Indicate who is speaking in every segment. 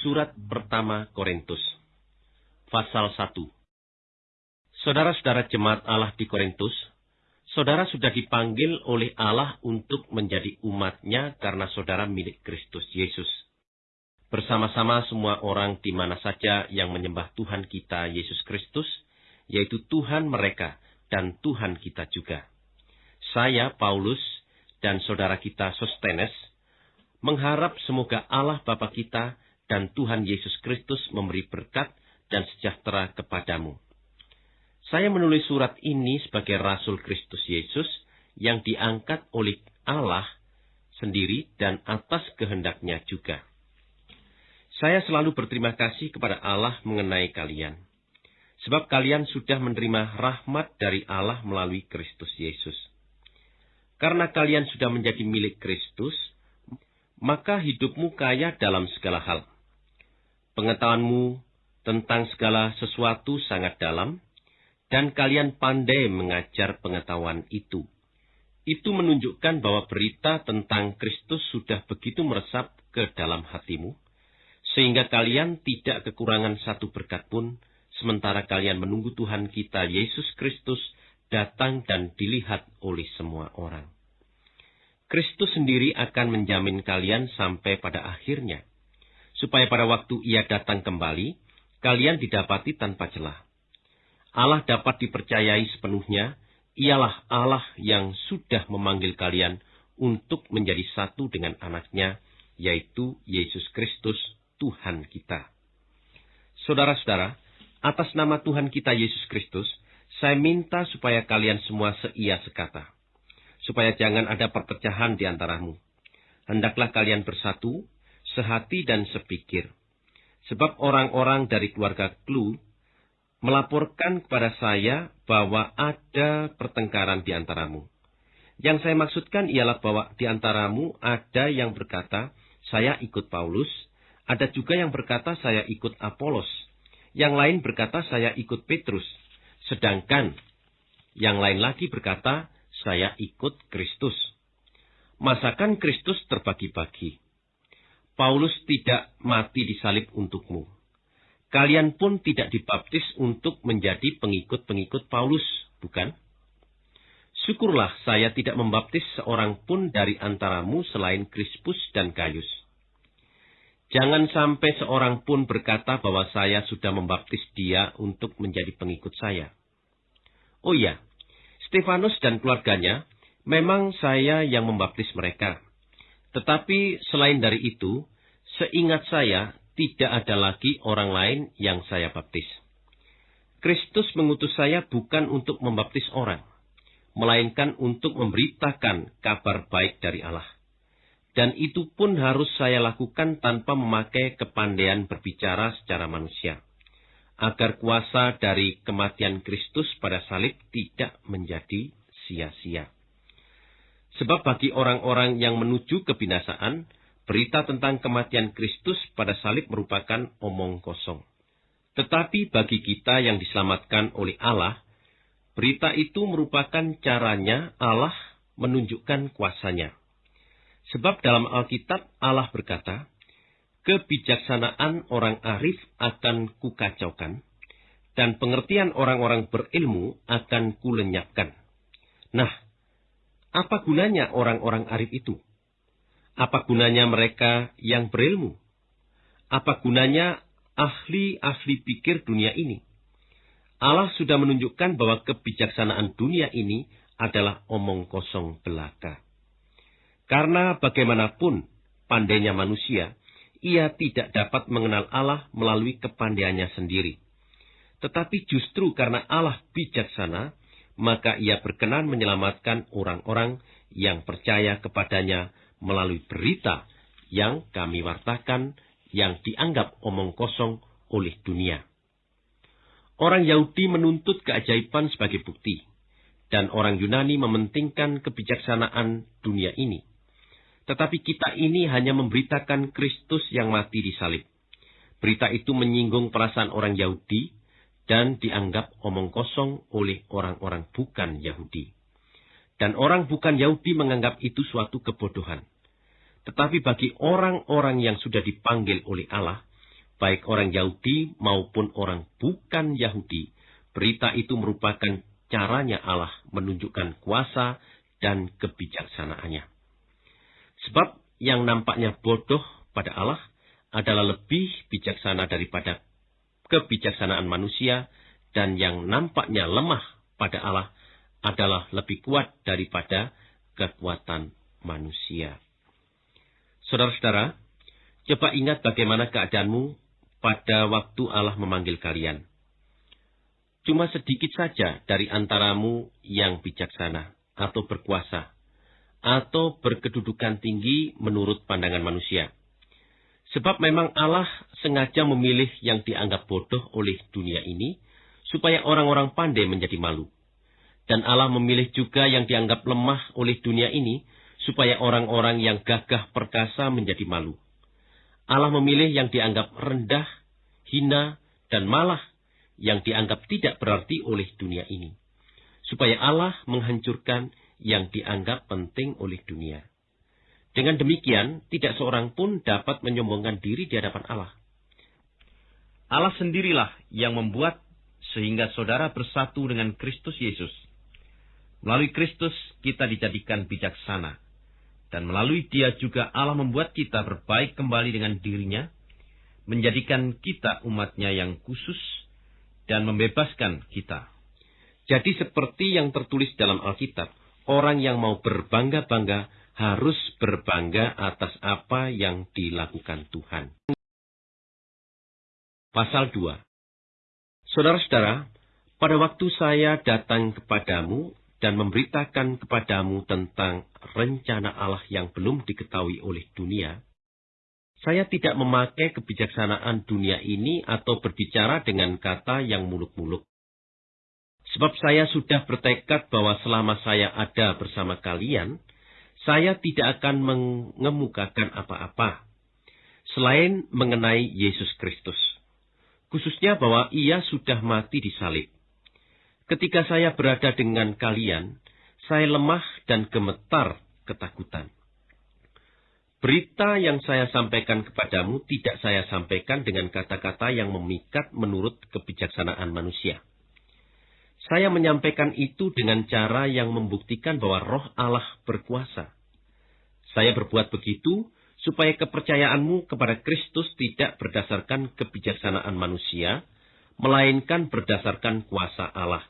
Speaker 1: Surat pertama Korintus Pasal 1 Saudara-saudara jemaat Allah di Korintus, saudara sudah dipanggil oleh Allah untuk menjadi umatnya karena saudara milik Kristus Yesus. Bersama-sama semua orang di mana saja yang menyembah Tuhan kita Yesus Kristus, yaitu Tuhan mereka dan Tuhan kita juga. Saya, Paulus, dan saudara kita Sostenes, mengharap semoga Allah Bapa kita dan Tuhan Yesus Kristus memberi berkat dan sejahtera kepadamu. Saya menulis surat ini sebagai Rasul Kristus Yesus yang diangkat oleh Allah sendiri dan atas kehendaknya juga. Saya selalu berterima kasih kepada Allah mengenai kalian. Sebab kalian sudah menerima rahmat dari Allah melalui Kristus Yesus. Karena kalian sudah menjadi milik Kristus, maka hidupmu kaya dalam segala hal. Pengetahuanmu tentang segala sesuatu sangat dalam, dan kalian pandai mengajar pengetahuan itu. Itu menunjukkan bahwa berita tentang Kristus sudah begitu meresap ke dalam hatimu, sehingga kalian tidak kekurangan satu berkat pun, sementara kalian menunggu Tuhan kita Yesus Kristus datang dan dilihat oleh semua orang. Kristus sendiri akan menjamin kalian sampai pada akhirnya, supaya pada waktu ia datang kembali, kalian didapati tanpa celah. Allah dapat dipercayai sepenuhnya, ialah Allah yang sudah memanggil kalian untuk menjadi satu dengan anaknya, yaitu Yesus Kristus, Tuhan kita. Saudara-saudara, atas nama Tuhan kita Yesus Kristus, saya minta supaya kalian semua seia sekata supaya jangan ada perpecahan di antaramu. Hendaklah kalian bersatu, sehati dan sepikir. Sebab orang-orang dari keluarga Klu melaporkan kepada saya bahwa ada pertengkaran di antaramu. Yang saya maksudkan ialah bahwa di antaramu ada yang berkata, saya ikut Paulus, ada juga yang berkata saya ikut Apolos, yang lain berkata saya ikut Petrus, sedangkan yang lain lagi berkata saya ikut Kristus. Masakan Kristus terbagi-bagi. Paulus tidak mati di salib untukmu. Kalian pun tidak dibaptis untuk menjadi pengikut-pengikut Paulus, bukan? Syukurlah saya tidak membaptis seorang pun dari antaramu selain Krispus dan Gaius. Jangan sampai seorang pun berkata bahwa saya sudah membaptis dia untuk menjadi pengikut saya. Oh iya, Stefanus dan keluarganya, memang saya yang membaptis mereka. Tetapi selain dari itu, seingat saya, tidak ada lagi orang lain yang saya baptis. Kristus mengutus saya bukan untuk membaptis orang, melainkan untuk memberitakan kabar baik dari Allah. Dan itu pun harus saya lakukan tanpa memakai kepandaian berbicara secara manusia agar kuasa dari kematian Kristus pada salib tidak menjadi sia-sia. Sebab bagi orang-orang yang menuju kebinasaan, berita tentang kematian Kristus pada salib merupakan omong kosong. Tetapi bagi kita yang diselamatkan oleh Allah, berita itu merupakan caranya Allah menunjukkan kuasanya. Sebab dalam Alkitab Allah berkata, kebijaksanaan orang arif akan kukacaukan, dan pengertian orang-orang berilmu akan kulenyapkan. Nah, apa gunanya orang-orang arif itu? Apa gunanya mereka yang berilmu? Apa gunanya ahli-ahli pikir dunia ini? Allah sudah menunjukkan bahwa kebijaksanaan dunia ini adalah omong kosong belaka. Karena bagaimanapun pandainya manusia, ia tidak dapat mengenal Allah melalui kepandaiannya sendiri. Tetapi justru karena Allah bijaksana, maka ia berkenan menyelamatkan orang-orang yang percaya kepadanya melalui berita yang kami wartakan yang dianggap omong kosong oleh dunia. Orang Yahudi menuntut keajaiban sebagai bukti, dan orang Yunani mementingkan kebijaksanaan dunia ini. Tetapi kita ini hanya memberitakan Kristus yang mati di salib. Berita itu menyinggung perasaan orang Yahudi dan dianggap omong kosong oleh orang-orang bukan Yahudi. Dan orang bukan Yahudi menganggap itu suatu kebodohan. Tetapi bagi orang-orang yang sudah dipanggil oleh Allah, baik orang Yahudi maupun orang bukan Yahudi, berita itu merupakan caranya Allah menunjukkan kuasa dan kebijaksanaannya. Sebab yang nampaknya bodoh pada Allah adalah lebih bijaksana daripada kebijaksanaan manusia dan yang nampaknya lemah pada Allah adalah lebih kuat daripada kekuatan manusia. Saudara-saudara, coba ingat bagaimana keadaanmu pada waktu Allah memanggil kalian. Cuma sedikit saja dari antaramu yang bijaksana atau berkuasa atau berkedudukan tinggi menurut pandangan manusia. Sebab memang Allah sengaja memilih yang dianggap bodoh oleh dunia ini supaya orang-orang pandai menjadi malu. Dan Allah memilih juga yang dianggap lemah oleh dunia ini, supaya orang-orang yang gagah perkasa menjadi malu. Allah memilih yang dianggap rendah, hina, dan malah yang dianggap tidak berarti oleh dunia ini. Supaya Allah menghancurkan yang dianggap penting oleh dunia. Dengan demikian, tidak seorang pun dapat menyombongkan diri di hadapan Allah. Allah sendirilah yang membuat sehingga saudara bersatu dengan Kristus Yesus Melalui Kristus kita dijadikan bijaksana. Dan melalui dia juga Allah membuat kita berbaik kembali dengan dirinya, menjadikan kita umatnya yang khusus, dan membebaskan kita. Jadi seperti yang tertulis dalam Alkitab, orang yang mau berbangga-bangga harus berbangga atas apa yang dilakukan Tuhan. Pasal 2 Saudara-saudara, pada waktu saya datang kepadamu, dan memberitakan kepadamu tentang rencana Allah yang belum diketahui oleh dunia, saya tidak memakai kebijaksanaan dunia ini atau berbicara dengan kata yang muluk-muluk. Sebab saya sudah bertekad bahwa selama saya ada bersama kalian, saya tidak akan mengemukakan apa-apa selain mengenai Yesus Kristus. Khususnya bahwa ia sudah mati di salib Ketika saya berada dengan kalian, saya lemah dan gemetar ketakutan. Berita yang saya sampaikan kepadamu tidak saya sampaikan dengan kata-kata yang memikat menurut kebijaksanaan manusia. Saya menyampaikan itu dengan cara yang membuktikan bahwa roh Allah berkuasa. Saya berbuat begitu supaya kepercayaanmu kepada Kristus tidak berdasarkan kebijaksanaan manusia, melainkan berdasarkan kuasa Allah.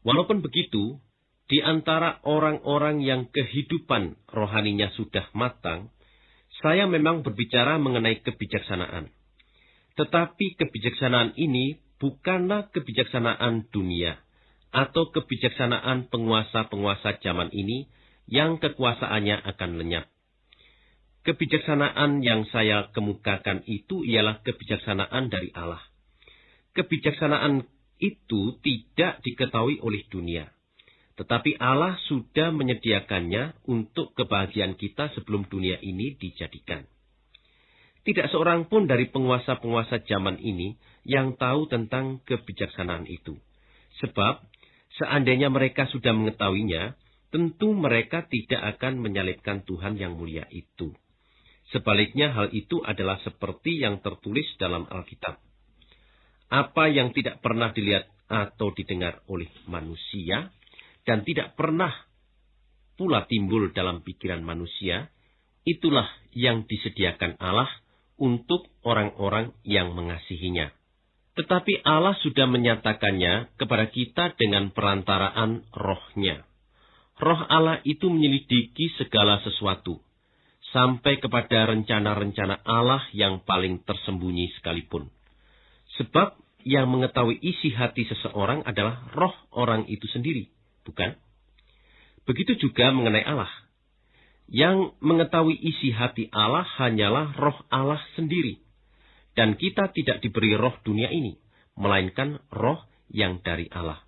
Speaker 1: Walaupun begitu, di antara orang-orang yang kehidupan rohaninya sudah matang, saya memang berbicara mengenai kebijaksanaan. Tetapi kebijaksanaan ini bukanlah kebijaksanaan dunia atau kebijaksanaan penguasa-penguasa zaman ini yang kekuasaannya akan lenyap. Kebijaksanaan yang saya kemukakan itu ialah kebijaksanaan dari Allah. Kebijaksanaan itu tidak diketahui oleh dunia. Tetapi Allah sudah menyediakannya untuk kebahagiaan kita sebelum dunia ini dijadikan. Tidak seorang pun dari penguasa-penguasa zaman ini yang tahu tentang kebijaksanaan itu. Sebab, seandainya mereka sudah mengetahuinya, tentu mereka tidak akan menyalibkan Tuhan yang mulia itu. Sebaliknya hal itu adalah seperti yang tertulis dalam Alkitab apa yang tidak pernah dilihat atau didengar oleh manusia dan tidak pernah pula timbul dalam pikiran manusia, itulah yang disediakan Allah untuk orang-orang yang mengasihinya. Tetapi Allah sudah menyatakannya kepada kita dengan perantaraan rohnya. Roh Allah itu menyelidiki segala sesuatu, sampai kepada rencana-rencana Allah yang paling tersembunyi sekalipun. Sebab yang mengetahui isi hati seseorang adalah roh orang itu sendiri, bukan? Begitu juga mengenai Allah. Yang mengetahui isi hati Allah hanyalah roh Allah sendiri. Dan kita tidak diberi roh dunia ini, melainkan roh yang dari Allah.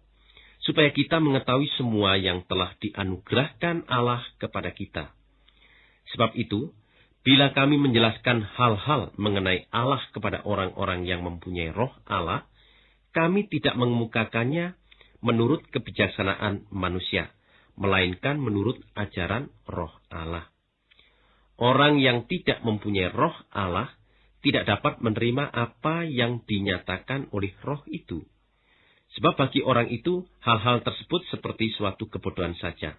Speaker 1: Supaya kita mengetahui semua yang telah dianugerahkan Allah kepada kita. Sebab itu, Bila kami menjelaskan hal-hal mengenai Allah kepada orang-orang yang mempunyai roh Allah, kami tidak mengemukakannya menurut kebijaksanaan manusia, melainkan menurut ajaran roh Allah. Orang yang tidak mempunyai roh Allah tidak dapat menerima apa yang dinyatakan oleh roh itu. Sebab bagi orang itu, hal-hal tersebut seperti suatu kebodohan saja.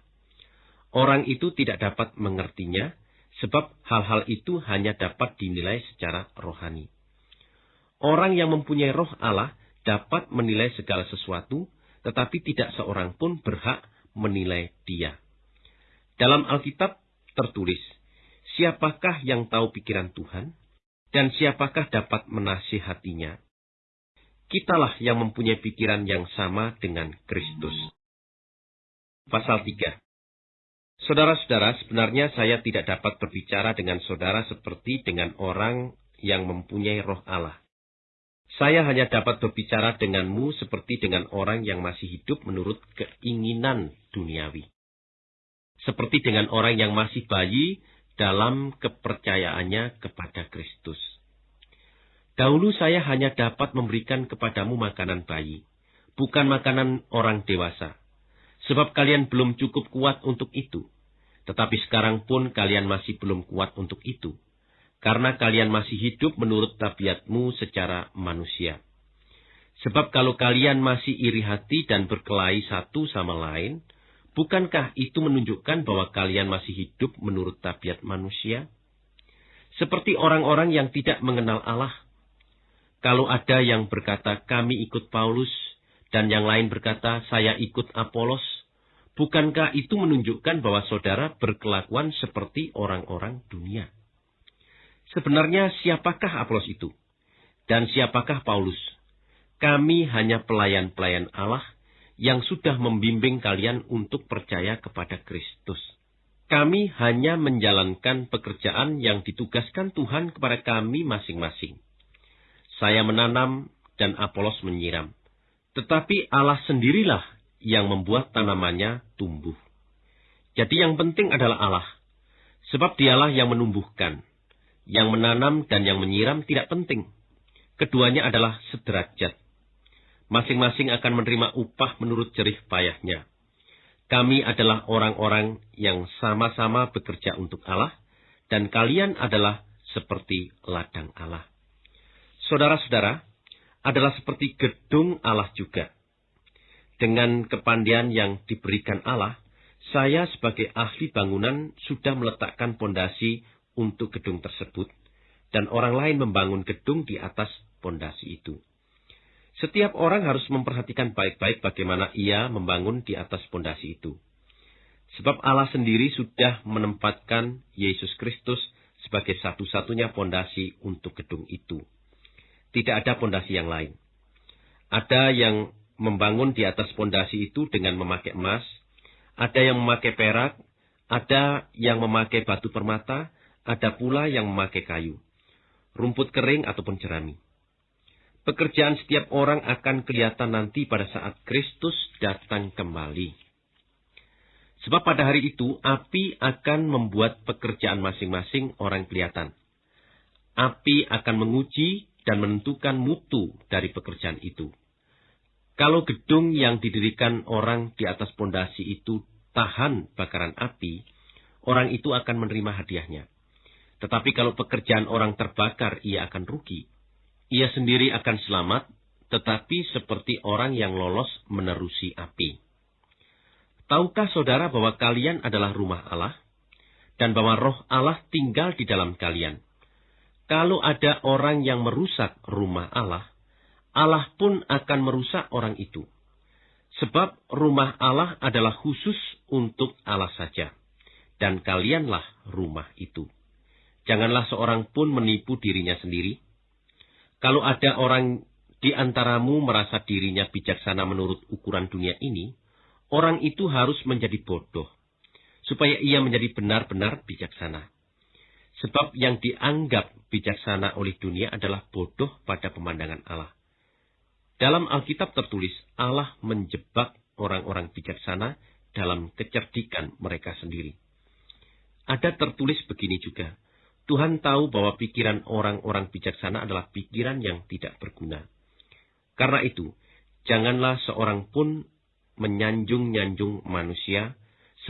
Speaker 1: Orang itu tidak dapat mengertinya, sebab hal-hal itu hanya dapat dinilai secara rohani. Orang yang mempunyai roh Allah dapat menilai segala sesuatu, tetapi tidak seorang pun berhak menilai dia. Dalam Alkitab tertulis, siapakah yang tahu pikiran Tuhan, dan siapakah dapat menasihatinya? Kitalah yang mempunyai pikiran yang sama dengan Kristus. Pasal 3 Saudara-saudara, sebenarnya saya tidak dapat berbicara dengan saudara seperti dengan orang yang mempunyai roh Allah. Saya hanya dapat berbicara denganmu seperti dengan orang yang masih hidup menurut keinginan duniawi. Seperti dengan orang yang masih bayi dalam kepercayaannya kepada Kristus. Dahulu saya hanya dapat memberikan kepadamu makanan bayi, bukan makanan orang dewasa sebab kalian belum cukup kuat untuk itu. Tetapi sekarang pun kalian masih belum kuat untuk itu, karena kalian masih hidup menurut tabiatmu secara manusia. Sebab kalau kalian masih iri hati dan berkelahi satu sama lain, bukankah itu menunjukkan bahwa kalian masih hidup menurut tabiat manusia? Seperti orang-orang yang tidak mengenal Allah. Kalau ada yang berkata, kami ikut Paulus, dan yang lain berkata, saya ikut Apolos, bukankah itu menunjukkan bahwa saudara berkelakuan seperti orang-orang dunia? Sebenarnya siapakah Apolos itu? Dan siapakah Paulus? Kami hanya pelayan-pelayan Allah yang sudah membimbing kalian untuk percaya kepada Kristus. Kami hanya menjalankan pekerjaan yang ditugaskan Tuhan kepada kami masing-masing. Saya menanam dan Apolos menyiram tetapi Allah sendirilah yang membuat tanamannya tumbuh. Jadi yang penting adalah Allah. Sebab dialah yang menumbuhkan. Yang menanam dan yang menyiram tidak penting. Keduanya adalah sederajat. Masing-masing akan menerima upah menurut jerih payahnya. Kami adalah orang-orang yang sama-sama bekerja untuk Allah, dan kalian adalah seperti ladang Allah. Saudara-saudara, adalah seperti gedung Allah juga. Dengan kepandian yang diberikan Allah, saya sebagai ahli bangunan sudah meletakkan pondasi untuk gedung tersebut, dan orang lain membangun gedung di atas pondasi itu. Setiap orang harus memperhatikan baik-baik bagaimana ia membangun di atas pondasi itu. Sebab Allah sendiri sudah menempatkan Yesus Kristus sebagai satu-satunya pondasi untuk gedung itu. Tidak ada pondasi yang lain. Ada yang membangun di atas pondasi itu dengan memakai emas, ada yang memakai perak, ada yang memakai batu permata, ada pula yang memakai kayu, rumput kering ataupun jerami. Pekerjaan setiap orang akan kelihatan nanti pada saat Kristus datang kembali. Sebab pada hari itu api akan membuat pekerjaan masing-masing orang kelihatan. Api akan menguji dan menentukan mutu dari pekerjaan itu. Kalau gedung yang didirikan orang di atas pondasi itu tahan bakaran api, orang itu akan menerima hadiahnya. Tetapi kalau pekerjaan orang terbakar, ia akan rugi. Ia sendiri akan selamat, tetapi seperti orang yang lolos menerusi api. Tahukah saudara bahwa kalian adalah rumah Allah, dan bahwa roh Allah tinggal di dalam kalian? Kalau ada orang yang merusak rumah Allah, Allah pun akan merusak orang itu. Sebab rumah Allah adalah khusus untuk Allah saja. Dan kalianlah rumah itu. Janganlah seorang pun menipu dirinya sendiri. Kalau ada orang di antaramu merasa dirinya bijaksana menurut ukuran dunia ini, orang itu harus menjadi bodoh, supaya ia menjadi benar-benar bijaksana. Sebab yang dianggap bijaksana oleh dunia adalah bodoh pada pemandangan Allah. Dalam Alkitab tertulis, Allah menjebak orang-orang bijaksana dalam kecerdikan mereka sendiri. Ada tertulis begini juga, Tuhan tahu bahwa pikiran orang-orang bijaksana adalah pikiran yang tidak berguna. Karena itu, janganlah seorang pun menyanjung-nyanjung manusia,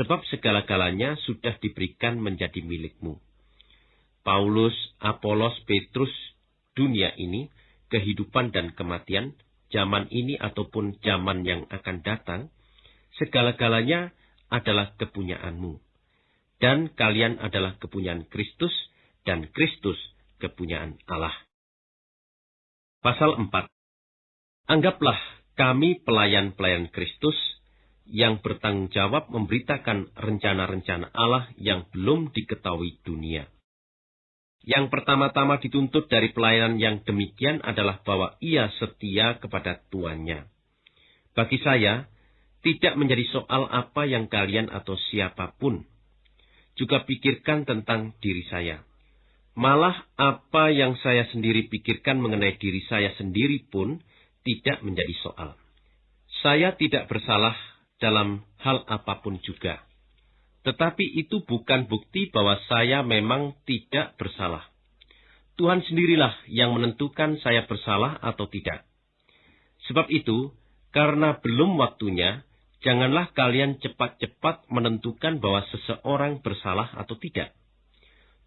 Speaker 1: sebab segala-galanya sudah diberikan menjadi milikmu. Paulus, Apolos, Petrus, dunia ini, kehidupan dan kematian, zaman ini ataupun zaman yang akan datang, segala-galanya adalah kepunyaanmu. Dan kalian adalah kepunyaan Kristus, dan Kristus kepunyaan Allah. Pasal 4 Anggaplah kami pelayan-pelayan Kristus yang bertanggung jawab memberitakan rencana-rencana Allah yang belum diketahui dunia. Yang pertama-tama dituntut dari pelayanan yang demikian adalah bahwa ia setia kepada tuannya. Bagi saya, tidak menjadi soal apa yang kalian atau siapa pun. Juga pikirkan tentang diri saya. Malah apa yang saya sendiri pikirkan mengenai diri saya sendiri pun tidak menjadi soal. Saya tidak bersalah dalam hal apa pun juga. Tetapi itu bukan bukti bahwa saya memang tidak bersalah. Tuhan sendirilah yang menentukan saya bersalah atau tidak. Sebab itu, karena belum waktunya, janganlah kalian cepat-cepat menentukan bahwa seseorang bersalah atau tidak.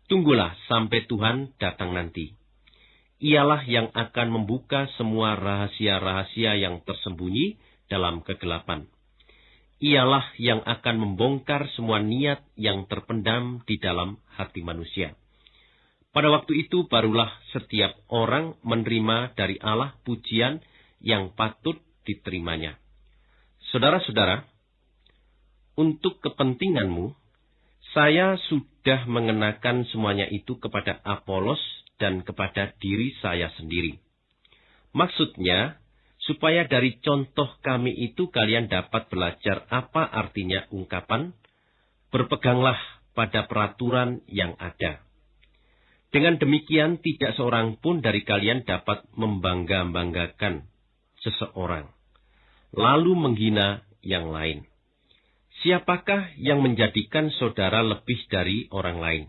Speaker 1: Tunggulah sampai Tuhan datang nanti. Ialah yang akan membuka semua rahasia-rahasia yang tersembunyi dalam kegelapan ialah yang akan membongkar semua niat yang terpendam di dalam hati manusia. Pada waktu itu barulah setiap orang menerima dari Allah pujian yang patut diterimanya. Saudara-saudara, untuk kepentinganmu, saya sudah mengenakan semuanya itu kepada Apolos dan kepada diri saya sendiri. Maksudnya, supaya dari contoh kami itu kalian dapat belajar apa artinya ungkapan, berpeganglah pada peraturan yang ada. Dengan demikian tidak seorang pun dari kalian dapat membangga-banggakan seseorang, lalu menghina yang lain. Siapakah yang menjadikan saudara lebih dari orang lain?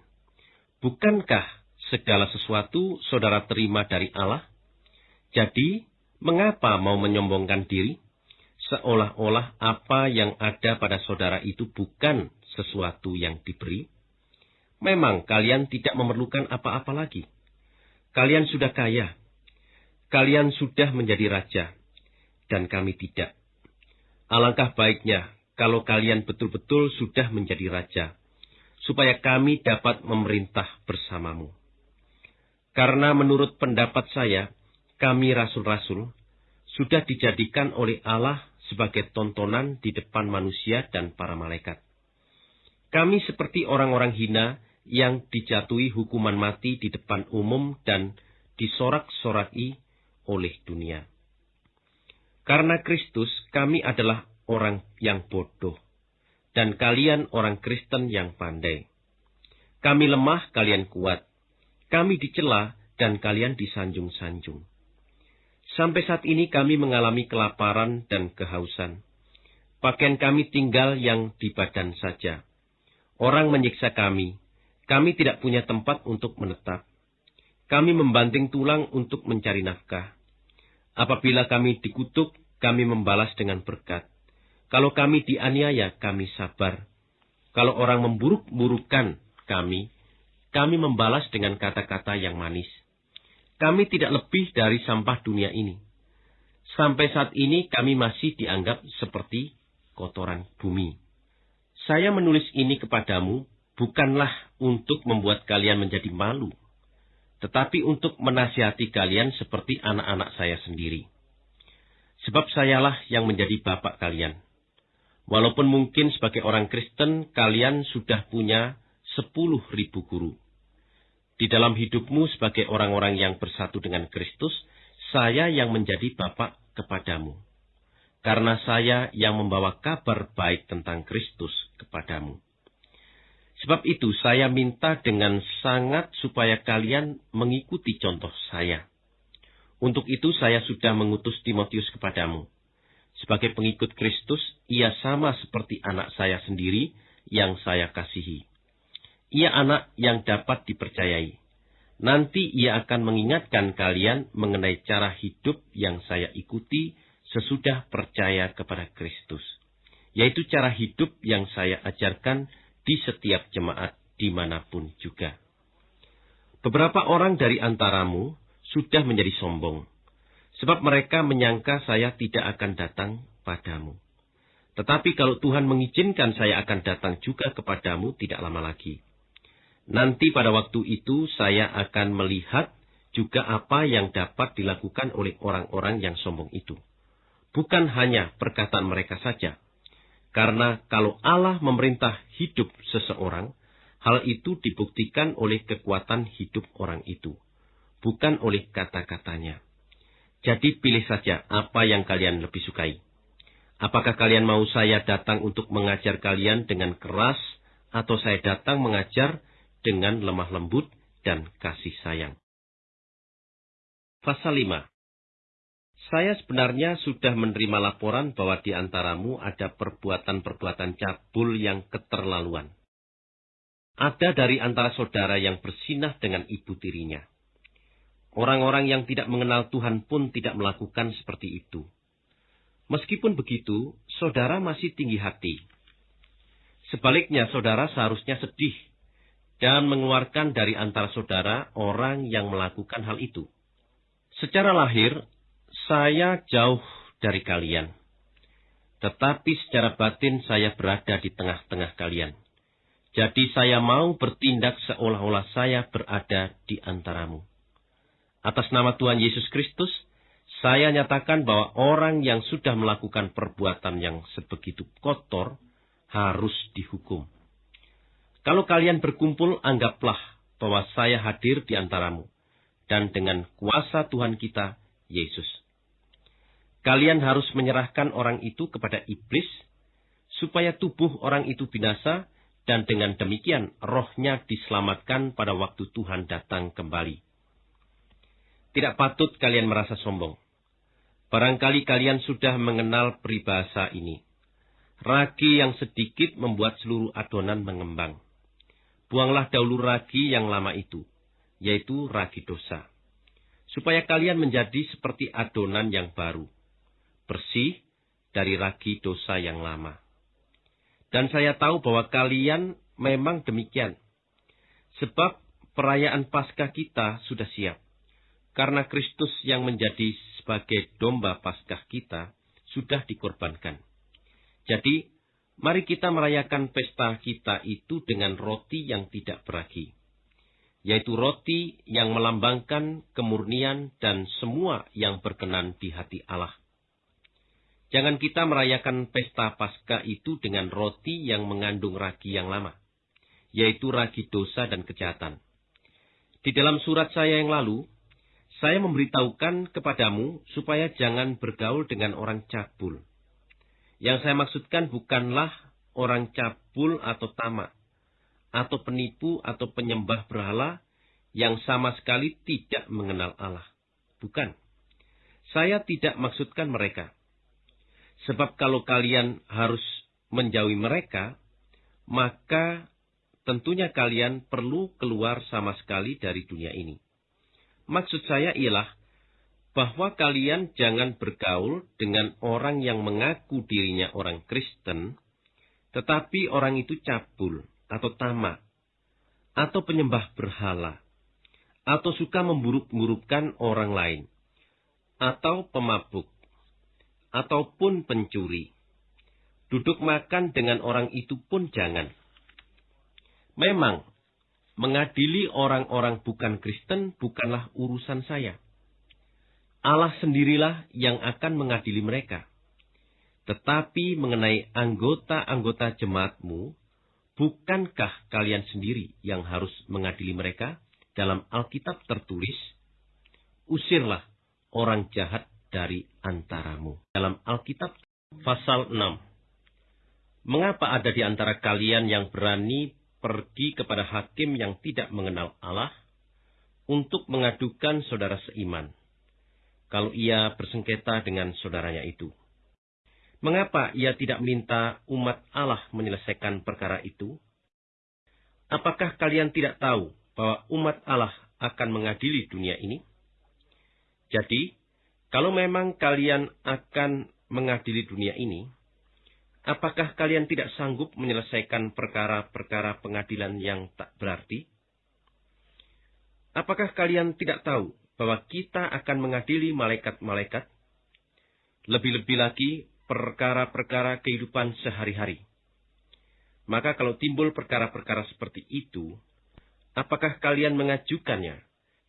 Speaker 1: Bukankah segala sesuatu saudara terima dari Allah? Jadi, Mengapa mau menyombongkan diri? Seolah-olah apa yang ada pada saudara itu bukan sesuatu yang diberi. Memang kalian tidak memerlukan apa-apa lagi. Kalian sudah kaya. Kalian sudah menjadi raja. Dan kami tidak. Alangkah baiknya kalau kalian betul-betul sudah menjadi raja, supaya kami dapat memerintah bersamamu. Karena menurut pendapat saya, kami rasul-rasul sudah dijadikan oleh Allah sebagai tontonan di depan manusia dan para malaikat. Kami seperti orang-orang hina yang dijatuhi hukuman mati di depan umum dan disorak-soraki oleh dunia. Karena Kristus, kami adalah orang yang bodoh, dan kalian orang Kristen yang pandai. Kami lemah, kalian kuat. Kami dicela, dan kalian disanjung-sanjung. Sampai saat ini kami mengalami kelaparan dan kehausan. Pakaian kami tinggal yang di badan saja. Orang menyiksa kami. Kami tidak punya tempat untuk menetap. Kami membanting tulang untuk mencari nafkah. Apabila kami dikutuk, kami membalas dengan berkat. Kalau kami dianiaya, kami sabar. Kalau orang memburuk-burukkan kami, kami membalas dengan kata-kata yang manis. Kami tidak lebih dari sampah dunia ini. Sampai saat ini kami masih dianggap seperti kotoran bumi. Saya menulis ini kepadamu bukanlah untuk membuat kalian menjadi malu, tetapi untuk menasihati kalian seperti anak-anak saya sendiri. Sebab sayalah yang menjadi bapak kalian. Walaupun mungkin sebagai orang Kristen kalian sudah punya sepuluh ribu guru. Di dalam hidupmu sebagai orang-orang yang bersatu dengan Kristus, saya yang menjadi Bapak kepadamu. Karena saya yang membawa kabar baik tentang Kristus kepadamu. Sebab itu saya minta dengan sangat supaya kalian mengikuti contoh saya. Untuk itu saya sudah mengutus Timotius kepadamu. Sebagai pengikut Kristus, ia sama seperti anak saya sendiri yang saya kasihi. Ia anak yang dapat dipercayai. Nanti ia akan mengingatkan kalian mengenai cara hidup yang saya ikuti sesudah percaya kepada Kristus, yaitu cara hidup yang saya ajarkan di setiap jemaat di mana pun juga. Beberapa orang dari antaramu sudah menjadi sombong, sebab mereka menyangka saya tidak akan datang padamu. Tetapi kalau Tuhan mengizinkan saya akan datang juga kepadamu tidak lama lagi. Nanti pada waktu itu saya akan melihat juga apa yang dapat dilakukan oleh orang-orang yang sombong itu. Bukan hanya perkataan mereka saja, karena kalau Allah memerintah hidup seseorang, hal itu dibuktikan oleh kekuatan hidup orang itu, bukan oleh kata-katanya. Jadi pilih saja apa yang kalian lebih sukai. Apakah kalian mau saya datang untuk mengajar kalian dengan keras, atau saya datang mengajar dengan lemah lembut dan kasih sayang? Pasal 5 saya sebenarnya sudah menerima laporan bahwa di antaramu ada perbuatan-perbuatan cabul yang keterlaluan. Ada dari antara saudara yang bersinah dengan ibu tirinya. Orang-orang yang tidak mengenal Tuhan pun tidak melakukan seperti itu. Meskipun begitu, saudara masih tinggi hati. Sebaliknya, saudara seharusnya sedih dan mengeluarkan dari antara saudara orang yang melakukan hal itu. Secara lahir, saya jauh dari kalian. Tetapi secara batin saya berada di tengah-tengah kalian. Jadi saya mau bertindak seolah-olah saya berada di antaramu. Atas nama Tuhan Yesus Kristus, saya nyatakan bahwa orang yang sudah melakukan perbuatan yang sebegitu kotor harus dihukum. Kalau kalian berkumpul, anggaplah bahwa saya hadir di antaramu, dan dengan kuasa Tuhan kita, Yesus. Kalian harus menyerahkan orang itu kepada iblis, supaya tubuh orang itu binasa, dan dengan demikian rohnya diselamatkan pada waktu Tuhan datang kembali. Tidak patut kalian merasa sombong. Barangkali kalian sudah mengenal peribahasa ini. Ragi yang sedikit membuat seluruh adonan mengembang. Buanglah dahulu ragi yang lama itu, yaitu ragi dosa. Supaya kalian menjadi seperti adonan yang baru bersih dari ragi dosa yang lama. Dan saya tahu bahwa kalian memang demikian. Sebab perayaan Paskah kita sudah siap. Karena Kristus yang menjadi sebagai domba Paskah kita sudah dikorbankan. Jadi, mari kita merayakan pesta kita itu dengan roti yang tidak beragi. Yaitu roti yang melambangkan kemurnian dan semua yang berkenan di hati Allah. Jangan kita merayakan pesta Paskah itu dengan roti yang mengandung ragi yang lama, yaitu ragi dosa dan kejahatan. Di dalam surat saya yang lalu, saya memberitahukan kepadamu supaya jangan bergaul dengan orang cabul. Yang saya maksudkan bukanlah orang cabul atau tamak, atau penipu atau penyembah berhala yang sama sekali tidak mengenal Allah. Bukan. Saya tidak maksudkan mereka. Sebab kalau kalian harus menjauhi mereka, maka tentunya kalian perlu keluar sama sekali dari dunia ini. Maksud saya ialah bahwa kalian jangan bergaul dengan orang yang mengaku dirinya orang Kristen, tetapi orang itu cabul atau tamak, atau penyembah berhala, atau suka memburuk-burukkan orang lain, atau pemabuk, ataupun pencuri. Duduk makan dengan orang itu pun jangan. Memang, mengadili orang-orang bukan Kristen bukanlah urusan saya. Allah sendirilah yang akan mengadili mereka. Tetapi mengenai anggota-anggota jemaatmu, bukankah kalian sendiri yang harus mengadili mereka? Dalam Alkitab tertulis, usirlah orang jahat dari antaramu. Dalam Alkitab pasal 6. Mengapa ada di antara kalian yang berani pergi kepada hakim yang tidak mengenal Allah untuk mengadukan saudara seiman kalau ia bersengketa dengan saudaranya itu? Mengapa ia tidak minta umat Allah menyelesaikan perkara itu? Apakah kalian tidak tahu bahwa umat Allah akan mengadili dunia ini? Jadi, kalau memang kalian akan mengadili dunia ini, apakah kalian tidak sanggup menyelesaikan perkara-perkara pengadilan yang tak berarti? Apakah kalian tidak tahu bahwa kita akan mengadili malaikat-malaikat, lebih-lebih lagi perkara-perkara kehidupan sehari-hari. Maka kalau timbul perkara-perkara seperti itu, apakah kalian mengajukannya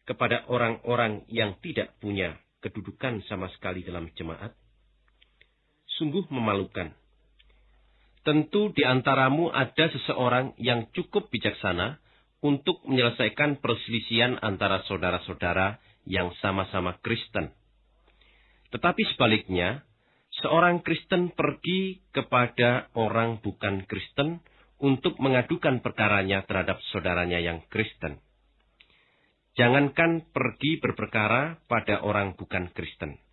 Speaker 1: kepada orang-orang yang tidak punya kedudukan sama sekali dalam jemaat? Sungguh memalukan. Tentu di antaramu ada seseorang yang cukup bijaksana untuk menyelesaikan perselisihan antara saudara-saudara yang sama-sama Kristen. Tetapi sebaliknya, seorang Kristen pergi kepada orang bukan Kristen untuk mengadukan perkaranya terhadap saudaranya yang Kristen. Jangankan pergi berperkara pada orang bukan Kristen.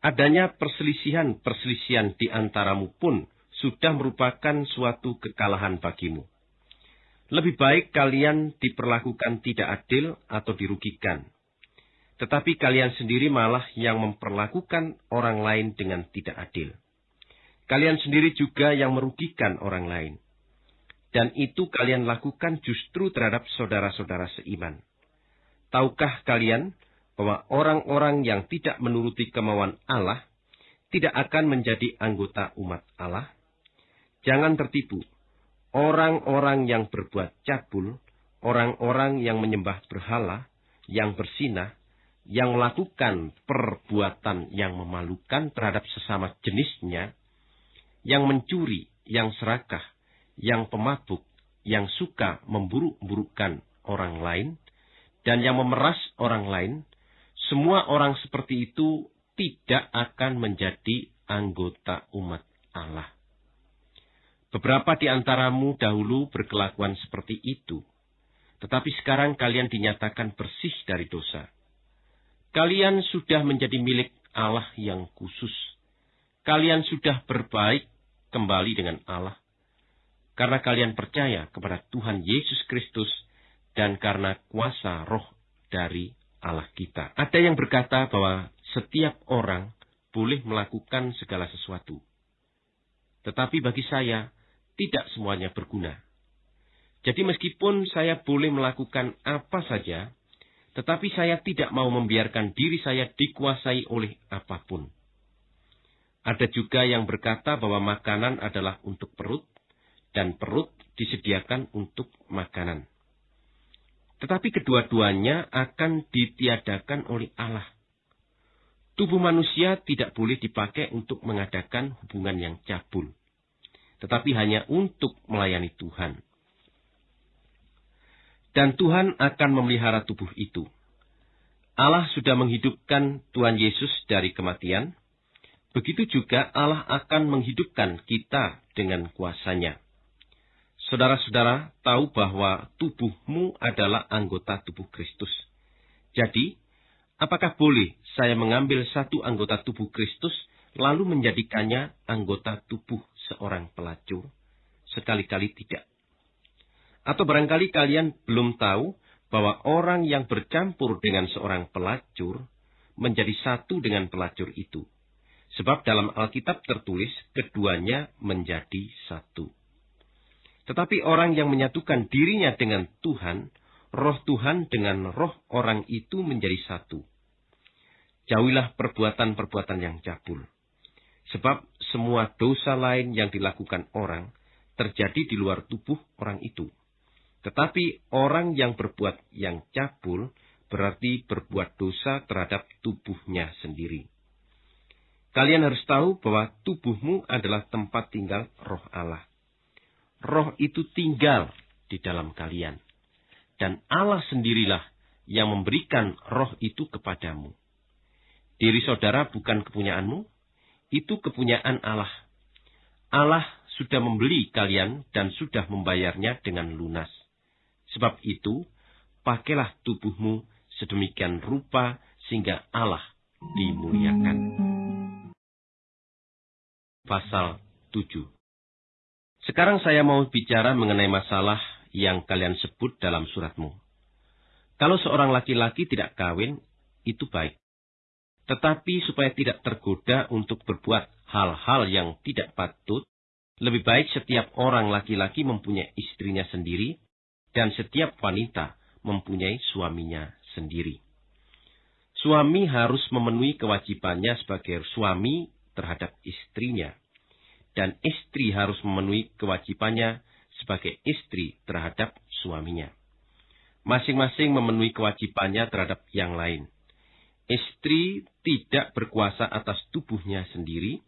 Speaker 1: Adanya perselisihan-perselisihan di antaramu pun sudah merupakan suatu kekalahan bagimu. Lebih baik kalian diperlakukan tidak adil atau dirugikan tetapi kalian sendiri malah yang memperlakukan orang lain dengan tidak adil. Kalian sendiri juga yang merugikan orang lain. Dan itu kalian lakukan justru terhadap saudara-saudara seiman. Tahukah kalian bahwa orang-orang yang tidak menuruti kemauan Allah tidak akan menjadi anggota umat Allah? Jangan tertipu. Orang-orang yang berbuat cabul, orang-orang yang menyembah berhala, yang bersinah, yang melakukan perbuatan yang memalukan terhadap sesama jenisnya, yang mencuri, yang serakah, yang pemabuk, yang suka memburuk-burukkan orang lain, dan yang memeras orang lain, semua orang seperti itu tidak akan menjadi anggota umat Allah. Beberapa di antaramu dahulu berkelakuan seperti itu, tetapi sekarang kalian dinyatakan bersih dari dosa Kalian sudah menjadi milik Allah yang khusus. Kalian sudah berbaik kembali dengan Allah. Karena kalian percaya kepada Tuhan Yesus Kristus dan karena kuasa roh dari Allah kita. Ada yang berkata bahwa setiap orang boleh melakukan segala sesuatu. Tetapi bagi saya, tidak semuanya berguna. Jadi meskipun saya boleh melakukan apa saja, tetapi saya tidak mau membiarkan diri saya dikuasai oleh apa pun. Ada juga yang berkata bahwa makanan adalah untuk perut, dan perut disediakan untuk makanan. Tetapi kedua-duanya akan ditiadakan oleh Allah. Tubuh manusia tidak boleh dipakai untuk mengadakan hubungan yang cabul, tetapi hanya untuk melayani Tuhan dan Tuhan akan memelihara tubuh itu. Allah sudah menghidupkan Tuhan Yesus dari kematian, begitu juga Allah akan menghidupkan kita dengan kuasanya. Saudara-saudara tahu bahwa tubuhmu adalah anggota tubuh Kristus. Jadi, apakah boleh saya mengambil satu anggota tubuh Kristus lalu menjadikannya anggota tubuh seorang pelacur? Sekali-kali tidak. Atau barangkali kalian belum tahu bahwa orang yang bercampur dengan seorang pelacur menjadi satu dengan pelacur itu. Sebab dalam Alkitab tertulis keduanya menjadi satu. Tetapi orang yang menyatukan dirinya dengan Tuhan, roh Tuhan dengan roh orang itu menjadi satu. Jauhilah perbuatan-perbuatan yang cabul. Sebab semua dosa lain yang dilakukan orang terjadi di luar tubuh orang itu tetapi orang yang berbuat yang cabul berarti berbuat dosa terhadap tubuhnya sendiri. Kalian harus tahu bahwa tubuhmu adalah tempat tinggal roh Allah. Roh itu tinggal di dalam kalian. Dan Allah sendirilah yang memberikan roh itu kepadamu. Diri saudara bukan kepunyaanmu, itu kepunyaan Allah. Allah sudah membeli kalian dan sudah membayarnya dengan lunas. Sebab itu, pakailah tubuhmu sedemikian rupa sehingga Allah dimuliakan. Pasal 7 Sekarang saya mau bicara mengenai masalah yang kalian sebut dalam suratmu. Kalau seorang laki-laki tidak kawin, itu baik. Tetapi supaya tidak tergoda untuk berbuat hal-hal yang tidak patut, lebih baik setiap orang laki-laki mempunyai istrinya sendiri dan setiap wanita mempunyai suaminya sendiri. Suami harus memenuhi kewajibannya sebagai suami terhadap istrinya. Dan istri harus memenuhi kewajibannya sebagai istri terhadap suaminya. Masing-masing memenuhi kewajibannya terhadap yang lain. Istri tidak berkuasa atas tubuhnya sendiri,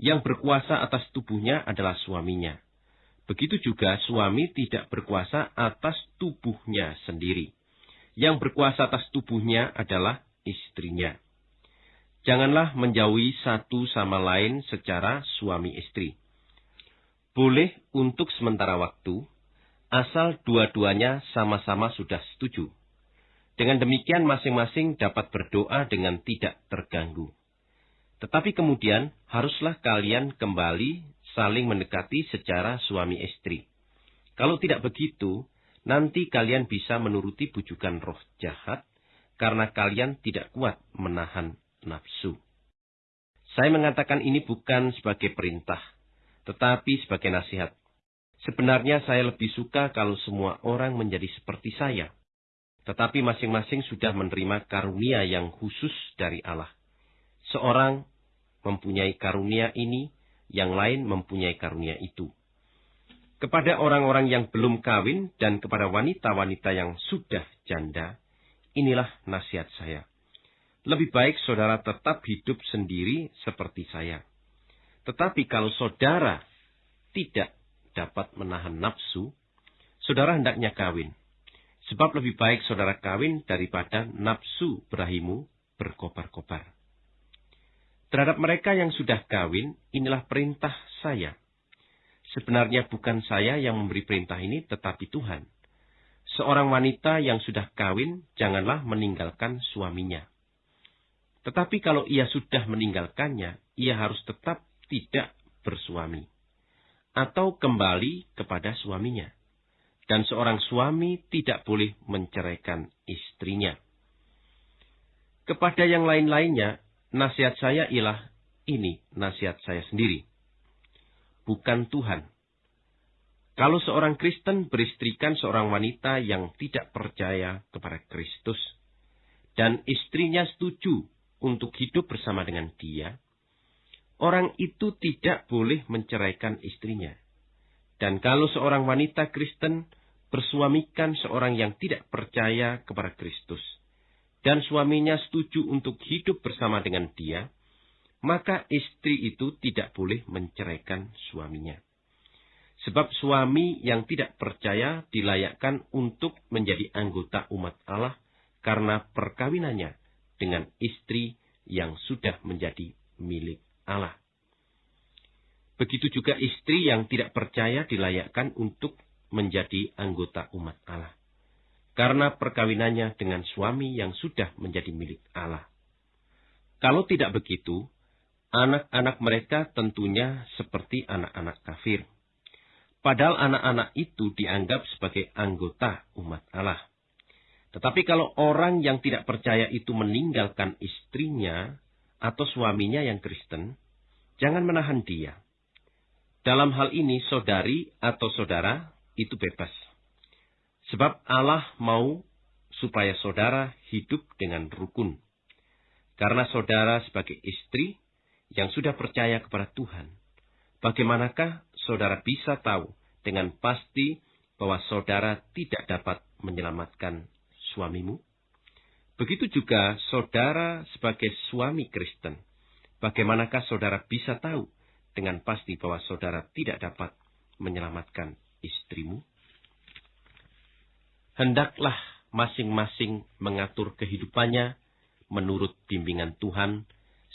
Speaker 1: yang berkuasa atas tubuhnya adalah suaminya. Begitu juga suami tidak berkuasa atas tubuhnya sendiri. Yang berkuasa atas tubuhnya adalah istrinya. Janganlah menjauhi satu sama lain secara suami istri. Boleh untuk sementara waktu, asal dua-duanya sama-sama sudah setuju. Dengan demikian masing-masing dapat berdoa dengan tidak terganggu. Tetapi kemudian haruslah kalian kembali saling mendekati secara suami istri. Kalau tidak begitu, nanti kalian bisa menuruti bujukan roh jahat karena kalian tidak kuat menahan nafsu. Saya mengatakan ini bukan sebagai perintah, tetapi sebagai nasihat. Sebenarnya saya lebih suka kalau semua orang menjadi seperti saya. Tetapi masing-masing sudah menerima karunia yang khusus dari Allah. Seorang mempunyai karunia ini, yang lain mempunyai karunia itu. Kepada orang-orang yang belum kawin dan kepada wanita-wanita yang sudah janda, Inilah nasihat saya. Lebih baik saudara tetap hidup sendiri seperti saya. Tetapi kalau saudara tidak dapat menahan nafsu, saudara hendaknya kawin. Sebab lebih baik saudara kawin daripada nafsu berahimu berkobar-kobar. Terhadap mereka yang sudah kawin, inilah perintah saya. Sebenarnya bukan saya yang memberi perintah ini, tetapi Tuhan. Seorang wanita yang sudah kawin, janganlah meninggalkan suaminya. Tetapi kalau ia sudah meninggalkannya, ia harus tetap tidak bersuami. Atau kembali kepada suaminya. Dan seorang suami tidak boleh menceraikan istrinya. Kepada yang lain-lainnya, nasihat saya ialah ini nasihat saya sendiri. Bukan Tuhan kalau seorang Kristen beristrikan seorang wanita yang tidak percaya kepada Kristus, dan istrinya setuju untuk hidup bersama dengan dia, orang itu tidak boleh menceraikan istrinya. Dan kalau seorang wanita Kristen bersuamikan seorang yang tidak percaya kepada Kristus, dan suaminya setuju untuk hidup bersama dengan dia, maka istri itu tidak boleh menceraikan suaminya. Sebab suami yang tidak percaya dilayakkan untuk menjadi anggota umat Allah karena perkawinannya dengan istri yang sudah menjadi milik Allah. Begitu juga istri yang tidak percaya dilayakkan untuk menjadi anggota umat Allah. Karena perkawinannya dengan suami yang sudah menjadi milik Allah. Kalau tidak begitu, anak-anak mereka tentunya seperti anak-anak kafir Padahal anak-anak itu dianggap sebagai anggota umat Allah. Tetapi kalau orang yang tidak percaya itu meninggalkan istrinya atau suaminya yang Kristen, jangan menahan dia. Dalam hal ini saudari atau saudara itu bebas. Sebab Allah mau supaya saudara hidup dengan rukun. Karena saudara sebagai istri yang sudah percaya kepada Tuhan, bagaimanakah saudara bisa tahu dengan pasti bahwa saudara tidak dapat menyelamatkan suamimu? Begitu juga saudara sebagai suami Kristen. Bagaimanakah saudara bisa tahu dengan pasti bahwa saudara tidak dapat menyelamatkan istrimu? Hendaklah masing-masing mengatur kehidupannya menurut bimbingan Tuhan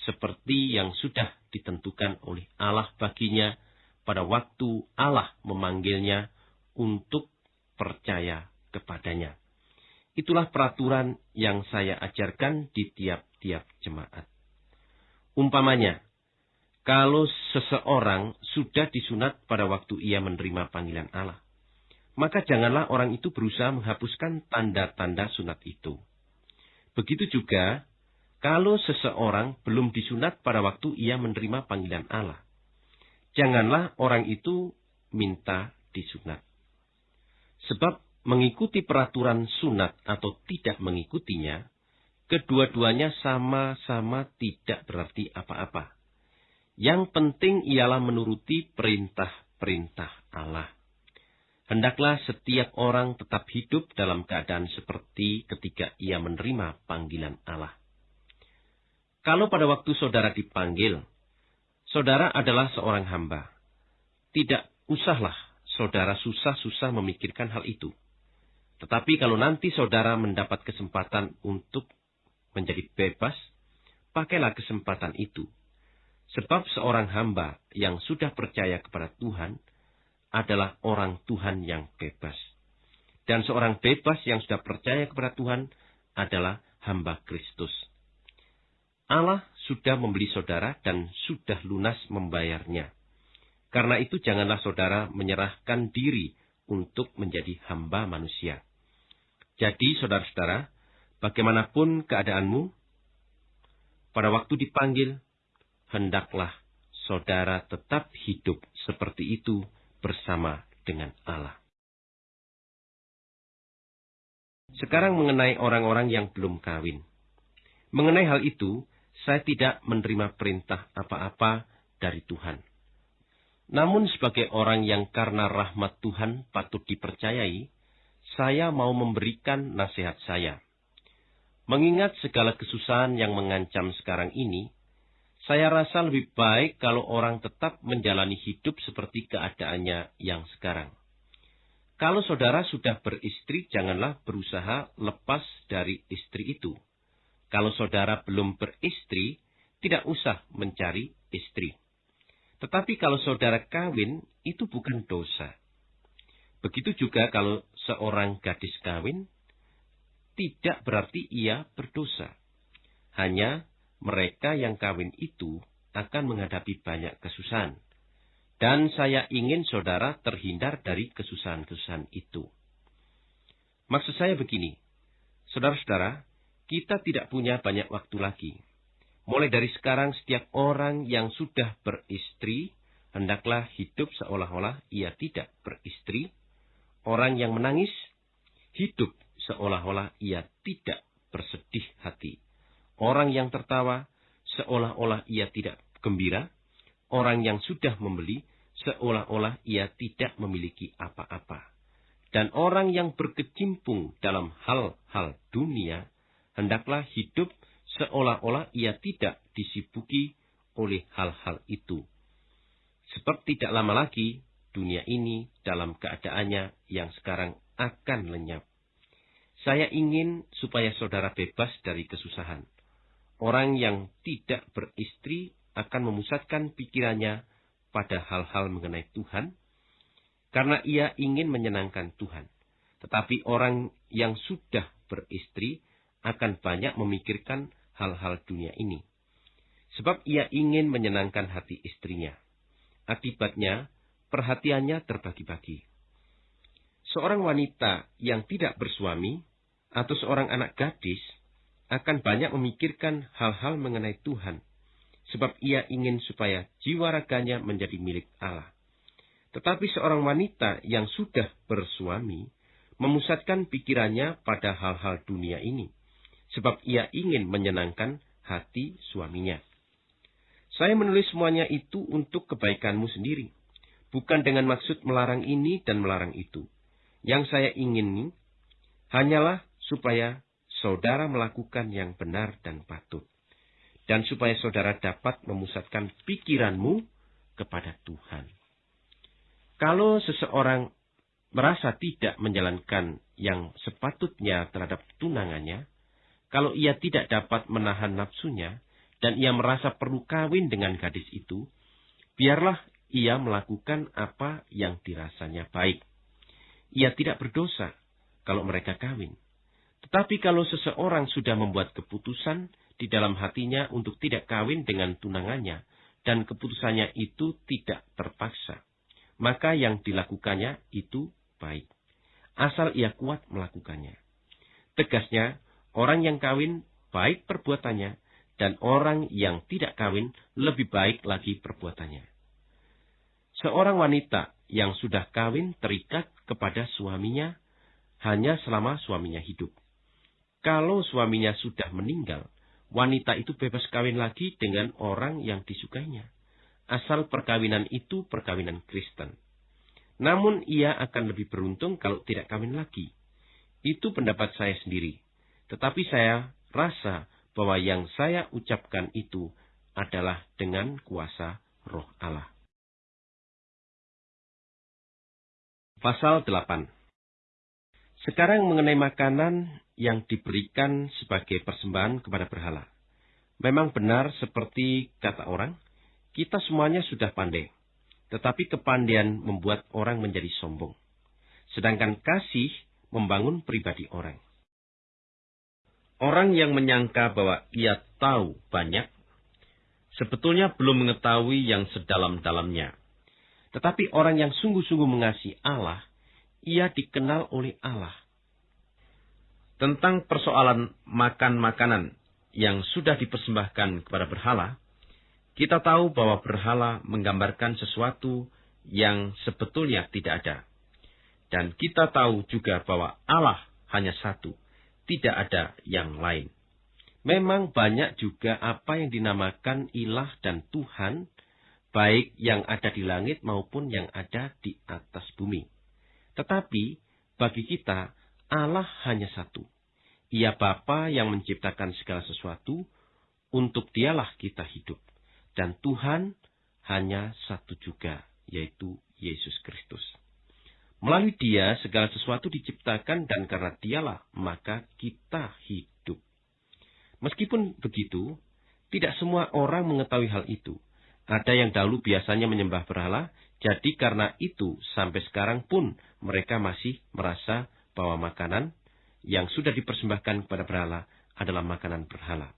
Speaker 1: seperti yang sudah ditentukan oleh Allah baginya pada waktu Allah memanggilnya untuk percaya kepadanya. Itulah peraturan yang saya ajarkan di tiap-tiap jemaat. Umpamanya, kalau seseorang sudah disunat pada waktu ia menerima panggilan Allah, maka janganlah orang itu berusaha menghapuskan tanda-tanda sunat itu. Begitu juga kalau seseorang belum disunat pada waktu ia menerima panggilan Allah, janganlah orang itu minta disunat. Sebab mengikuti peraturan sunat atau tidak mengikutinya, kedua-duanya sama-sama tidak berarti apa-apa. Yang penting ialah menuruti perintah-perintah Allah. Hendaklah setiap orang tetap hidup dalam keadaan seperti ketika ia menerima panggilan Allah. Kalau pada waktu saudara dipanggil, saudara adalah seorang hamba. Tidak usahlah saudara susah-susah memikirkan hal itu. Tetapi kalau nanti saudara mendapat kesempatan untuk menjadi bebas, pakailah kesempatan itu. Sebab seorang hamba yang sudah percaya kepada Tuhan adalah orang Tuhan yang bebas. Dan seorang bebas yang sudah percaya kepada Tuhan adalah hamba Kristus. Allah sudah membeli saudara dan sudah lunas membayarnya. Karena itu janganlah saudara menyerahkan diri untuk menjadi hamba manusia. Jadi saudara-saudara, bagaimanapun keadaanmu, pada waktu dipanggil, hendaklah saudara tetap hidup seperti itu bersama dengan Allah. Sekarang mengenai orang-orang yang belum kawin. Mengenai hal itu, saya tidak menerima perintah apa-apa dari Tuhan. Namun sebagai orang yang karena rahmat Tuhan patut dipercayai, saya mau memberikan nasihat saya. Mengingat segala kesusahan yang mengancam sekarang ini, saya rasa lebih baik kalau orang tetap menjalani hidup seperti keadaannya yang sekarang. Kalau saudara sudah beristri, janganlah berusaha lepas dari istri itu. Kalau saudara belum beristri, tidak usah mencari istri. Tetapi kalau saudara kawin, itu bukan dosa. Begitu juga kalau seorang gadis kawin, tidak berarti ia berdosa. Hanya mereka yang kawin itu akan menghadapi banyak kesusahan. Dan saya ingin saudara terhindar dari kesusahan-kesusahan itu. Maksud saya begini, saudara-saudara, kita tidak punya banyak waktu lagi. Mulai dari sekarang, setiap orang yang sudah beristri, hendaklah hidup seolah-olah ia tidak beristri. Orang yang menangis, hidup seolah-olah ia tidak bersedih hati. Orang yang tertawa seolah-olah ia tidak gembira. Orang yang sudah membeli seolah-olah ia tidak memiliki apa-apa. Dan orang yang berkecimpung dalam hal-hal dunia, hendaklah hidup seolah-olah ia tidak disibuki oleh hal-hal itu. Sebab tidak lama lagi dunia ini dalam keadaannya yang sekarang akan lenyap. Saya ingin supaya saudara bebas dari kesusahan. Orang yang tidak beristri akan memusatkan pikirannya pada hal-hal mengenai Tuhan, karena ia ingin menyenangkan Tuhan. Tetapi orang yang sudah beristri akan banyak memikirkan hal-hal dunia ini. Sebab ia ingin menyenangkan hati istrinya. Akibatnya, perhatiannya terbagi-bagi. Seorang wanita yang tidak bersuami atau seorang anak gadis akan banyak memikirkan hal-hal mengenai Tuhan, sebab ia ingin supaya jiwa raganya menjadi milik Allah. Tetapi seorang wanita yang sudah bersuami memusatkan pikirannya pada hal-hal dunia ini, sebab ia ingin menyenangkan hati suaminya. Saya menulis semuanya itu untuk kebaikanmu sendiri, bukan dengan maksud melarang ini dan melarang itu. Yang saya ingin hanyalah supaya saudara melakukan yang benar dan patut. Dan supaya saudara dapat memusatkan pikiranmu kepada Tuhan. Kalau seseorang merasa tidak menjalankan yang sepatutnya terhadap tunangannya, kalau ia tidak dapat menahan nafsunya, dan ia merasa perlu kawin dengan gadis itu, biarlah ia melakukan apa yang dirasanya baik. Ia tidak berdosa kalau mereka kawin. Tetapi kalau seseorang sudah membuat keputusan di dalam hatinya untuk tidak kawin dengan tunangannya, dan keputusannya itu tidak terpaksa, maka yang dilakukannya itu baik. Asal ia kuat melakukannya. Tegasnya, orang yang kawin baik perbuatannya, dan orang yang tidak kawin lebih baik lagi perbuatannya. Seorang wanita yang sudah kawin terikat kepada suaminya hanya selama suaminya hidup kalau suaminya sudah meninggal, wanita itu bebas kawin lagi dengan orang yang disukainya. Asal perkawinan itu perkawinan Kristen. Namun ia akan lebih beruntung kalau tidak kawin lagi. Itu pendapat saya sendiri. Tetapi saya rasa bahwa yang saya ucapkan itu adalah dengan kuasa roh Allah. Pasal 8 Sekarang mengenai makanan yang diberikan sebagai persembahan kepada berhala. Memang benar seperti kata orang, kita semuanya sudah pandai. Tetapi kepandaian membuat orang menjadi sombong. Sedangkan kasih membangun pribadi orang. Orang yang menyangka bahwa ia tahu banyak, sebetulnya belum mengetahui yang sedalam-dalamnya. Tetapi orang yang sungguh-sungguh mengasihi Allah, ia dikenal oleh Allah. Tentang persoalan makan makanan yang sudah dipersembahkan kepada berhala, kita tahu bahwa berhala menggambarkan sesuatu yang sebetulnya tidak ada. Dan kita tahu juga bahwa Allah hanya satu, tidak ada yang lain. Memang banyak juga apa yang dinamakan ilah dan Tuhan, baik yang ada di langit maupun yang ada di atas bumi. Tetapi bagi kita, Allah hanya satu. Ia Bapa yang menciptakan segala sesuatu, untuk dialah kita hidup. Dan Tuhan hanya satu juga, yaitu Yesus Kristus. Melalui dia segala sesuatu diciptakan dan karena dialah maka kita hidup. Meskipun begitu, tidak semua orang mengetahui hal itu. Ada yang dahulu biasanya menyembah berhala, jadi karena itu sampai sekarang pun mereka masih merasa bahwa makanan yang sudah dipersembahkan kepada berhala adalah makanan berhala.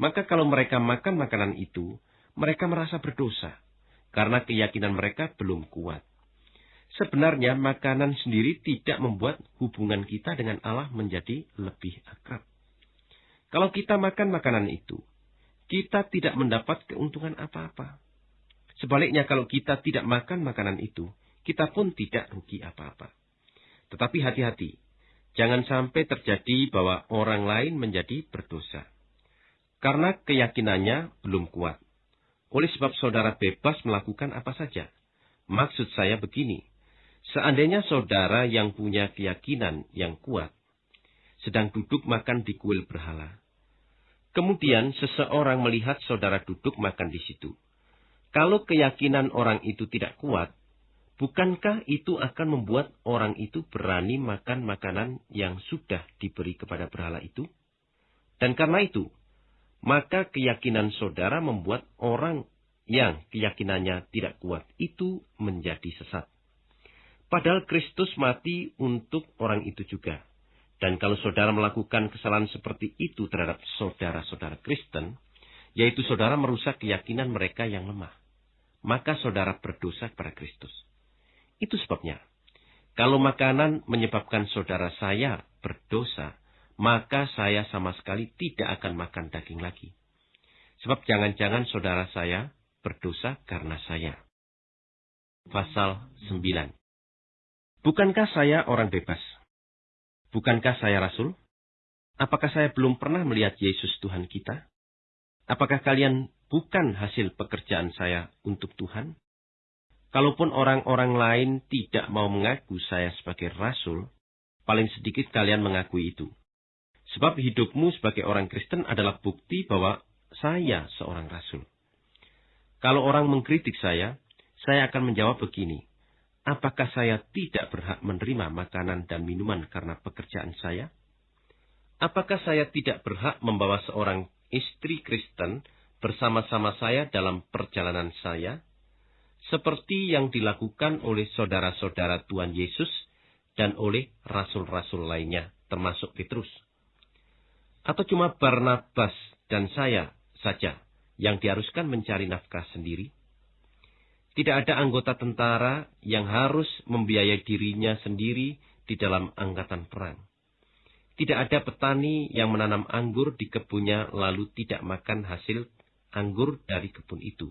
Speaker 1: Maka kalau mereka makan makanan itu, mereka merasa berdosa karena keyakinan mereka belum kuat. Sebenarnya makanan sendiri tidak membuat hubungan kita dengan Allah menjadi lebih akrab. Kalau kita makan makanan itu, kita tidak mendapat keuntungan apa-apa. Sebaliknya kalau kita tidak makan makanan itu, kita pun tidak rugi apa-apa. Tetapi hati-hati, jangan sampai terjadi bahwa orang lain menjadi berdosa. Karena keyakinannya belum kuat. Oleh sebab saudara bebas melakukan apa saja. Maksud saya begini, Seandainya saudara yang punya keyakinan yang kuat sedang duduk makan di kuil berhala, kemudian seseorang melihat saudara duduk makan di situ. Kalau keyakinan orang itu tidak kuat, bukankah itu akan membuat orang itu berani makan makanan yang sudah diberi kepada berhala itu? Dan karena itu, maka keyakinan saudara membuat orang yang keyakinannya tidak kuat itu menjadi sesat. Padahal Kristus mati untuk orang itu juga. Dan kalau saudara melakukan kesalahan seperti itu terhadap saudara-saudara Kristen, yaitu saudara merusak keyakinan mereka yang lemah, maka saudara berdosa kepada Kristus. Itu sebabnya, kalau makanan menyebabkan saudara saya berdosa, maka saya sama sekali tidak akan makan daging lagi. Sebab jangan-jangan saudara saya berdosa karena saya. Pasal 9 Bukankah saya orang bebas? Bukankah saya rasul? Apakah saya belum pernah melihat Yesus Tuhan kita? Apakah kalian bukan hasil pekerjaan saya untuk Tuhan? Kalaupun orang-orang lain tidak mau mengaku saya sebagai rasul, paling sedikit kalian mengakui itu. Sebab hidupmu sebagai orang Kristen adalah bukti bahwa saya seorang rasul. Kalau orang mengkritik saya, saya akan menjawab begini apakah saya tidak berhak menerima makanan dan minuman karena pekerjaan saya? Apakah saya tidak berhak membawa seorang istri Kristen bersama-sama saya dalam perjalanan saya? Seperti yang dilakukan oleh saudara-saudara Tuhan Yesus dan oleh rasul-rasul lainnya, termasuk Petrus. Atau cuma Barnabas dan saya saja yang diharuskan mencari nafkah sendiri? Tidak ada anggota tentara yang harus membiayai dirinya sendiri di dalam angkatan perang. Tidak ada petani yang menanam anggur di kebunnya lalu tidak makan hasil anggur dari kebun itu.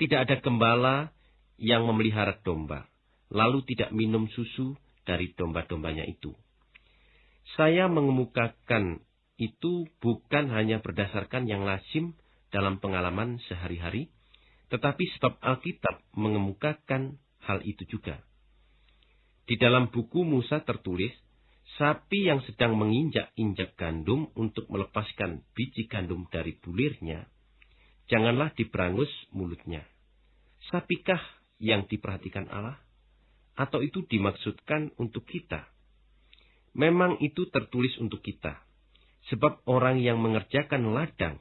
Speaker 1: Tidak ada gembala yang memelihara domba, lalu tidak minum susu dari domba-dombanya itu. Saya mengemukakan itu bukan hanya berdasarkan yang lazim dalam pengalaman sehari-hari, tetapi sebab Alkitab mengemukakan hal itu juga. Di dalam buku Musa tertulis, sapi yang sedang menginjak-injak gandum untuk melepaskan biji gandum dari bulirnya, janganlah diberangus mulutnya. Sapikah yang diperhatikan Allah? Atau itu dimaksudkan untuk kita? Memang itu tertulis untuk kita Sebab orang yang mengerjakan ladang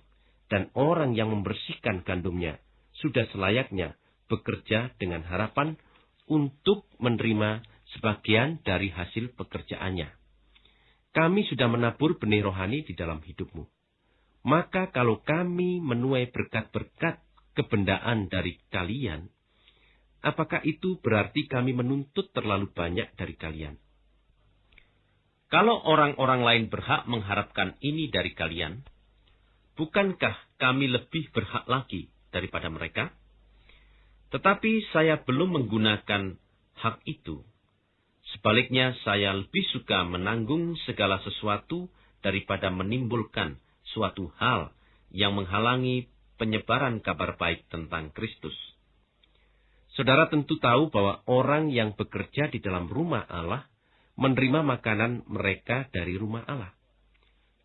Speaker 1: dan orang yang membersihkan gandumnya sudah selayaknya bekerja dengan harapan untuk menerima sebagian dari hasil pekerjaannya. Kami sudah menabur benih rohani di dalam hidupmu. Maka kalau kami menuai berkat-berkat kebendaan dari kalian, apakah itu berarti kami menuntut terlalu banyak dari kalian? Kalau orang-orang lain berhak mengharapkan ini dari kalian, bukankah kami lebih berhak lagi daripada mereka? Tetapi saya belum menggunakan hak itu. Sebaliknya, saya lebih suka menanggung segala sesuatu daripada menimbulkan suatu hal yang menghalangi penyebaran kabar baik tentang Kristus. Saudara tentu tahu bahwa orang yang bekerja di dalam rumah Allah menerima makanan mereka dari rumah Allah.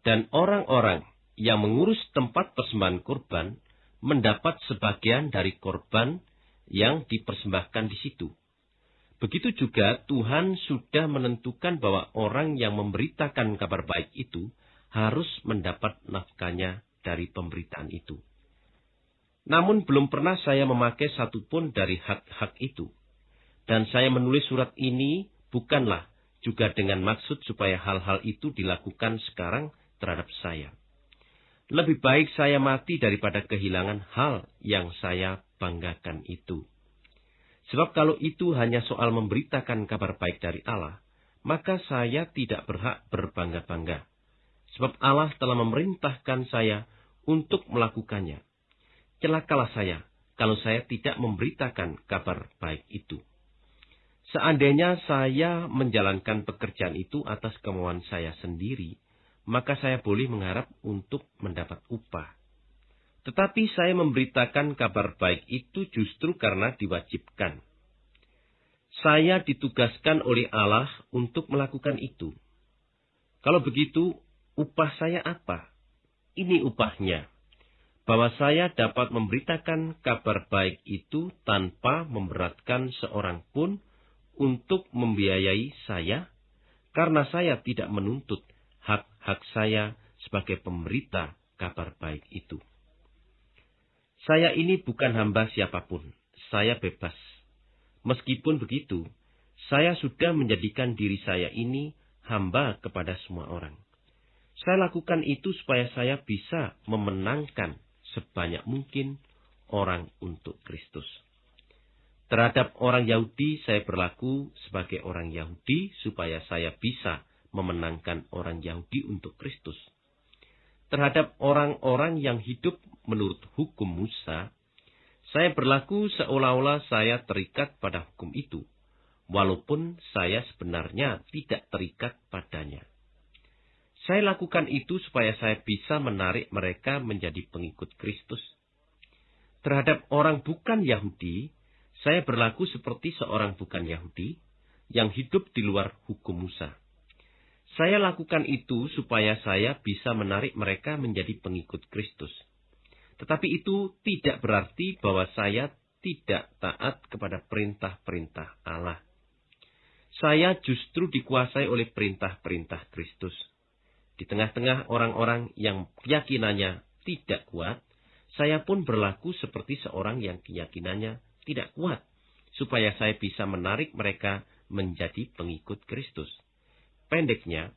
Speaker 1: Dan orang-orang yang mengurus tempat persembahan kurban mendapat sebagian dari korban yang dipersembahkan di situ. Begitu juga Tuhan sudah menentukan bahwa orang yang memberitakan kabar baik itu harus mendapat nafkahnya dari pemberitaan itu. Namun belum pernah saya memakai satupun dari hak-hak itu. Dan saya menulis surat ini bukanlah juga dengan maksud supaya hal-hal itu dilakukan sekarang terhadap saya. Lebih baik saya mati daripada kehilangan hal yang saya banggakan itu. Sebab kalau itu hanya soal memberitakan kabar baik dari Allah, maka saya tidak berhak berbangga-bangga. Sebab Allah telah memerintahkan saya untuk melakukannya. Celakalah saya kalau saya tidak memberitakan kabar baik itu. Seandainya saya menjalankan pekerjaan itu atas kemauan saya sendiri, maka saya boleh mengharap untuk mendapat upah. Tetapi saya memberitakan kabar baik itu justru karena diwajibkan. Saya ditugaskan oleh Allah untuk melakukan itu. Kalau begitu, upah saya apa? Ini upahnya. Bahwa saya dapat memberitakan kabar baik itu tanpa memberatkan seorang pun, untuk membiayai saya karena saya tidak menuntut hak-hak saya sebagai pemberita kabar baik itu. Saya ini bukan hamba siapa pun, saya bebas. Meskipun begitu, saya sudah menjadikan diri saya ini hamba kepada semua orang. Saya lakukan itu supaya saya bisa memenangkan sebanyak mungkin orang untuk Kristus. Terhadap orang Yahudi, saya berlaku sebagai orang Yahudi supaya saya bisa memenangkan orang Yahudi untuk Kristus. Terhadap orang-orang yang hidup menurut hukum Musa, saya berlaku seolah-olah saya terikat pada hukum itu, walaupun saya sebenarnya tidak terikat padanya. Saya lakukan itu supaya saya bisa menarik mereka menjadi pengikut Kristus. Terhadap orang bukan Yahudi, saya berlaku seperti seorang bukan Yahudi yang hidup di luar hukum Musa. Saya lakukan itu supaya saya bisa menarik mereka menjadi pengikut Kristus. Tetapi itu tidak berarti bahwa saya tidak taat kepada perintah-perintah Allah. Saya justru dikuasai oleh perintah-perintah Kristus. Di tengah-tengah orang-orang yang keyakinannya tidak kuat, saya pun berlaku seperti seorang yang keyakinannya tidak kuat, supaya saya bisa menarik mereka menjadi pengikut Kristus. Pendeknya,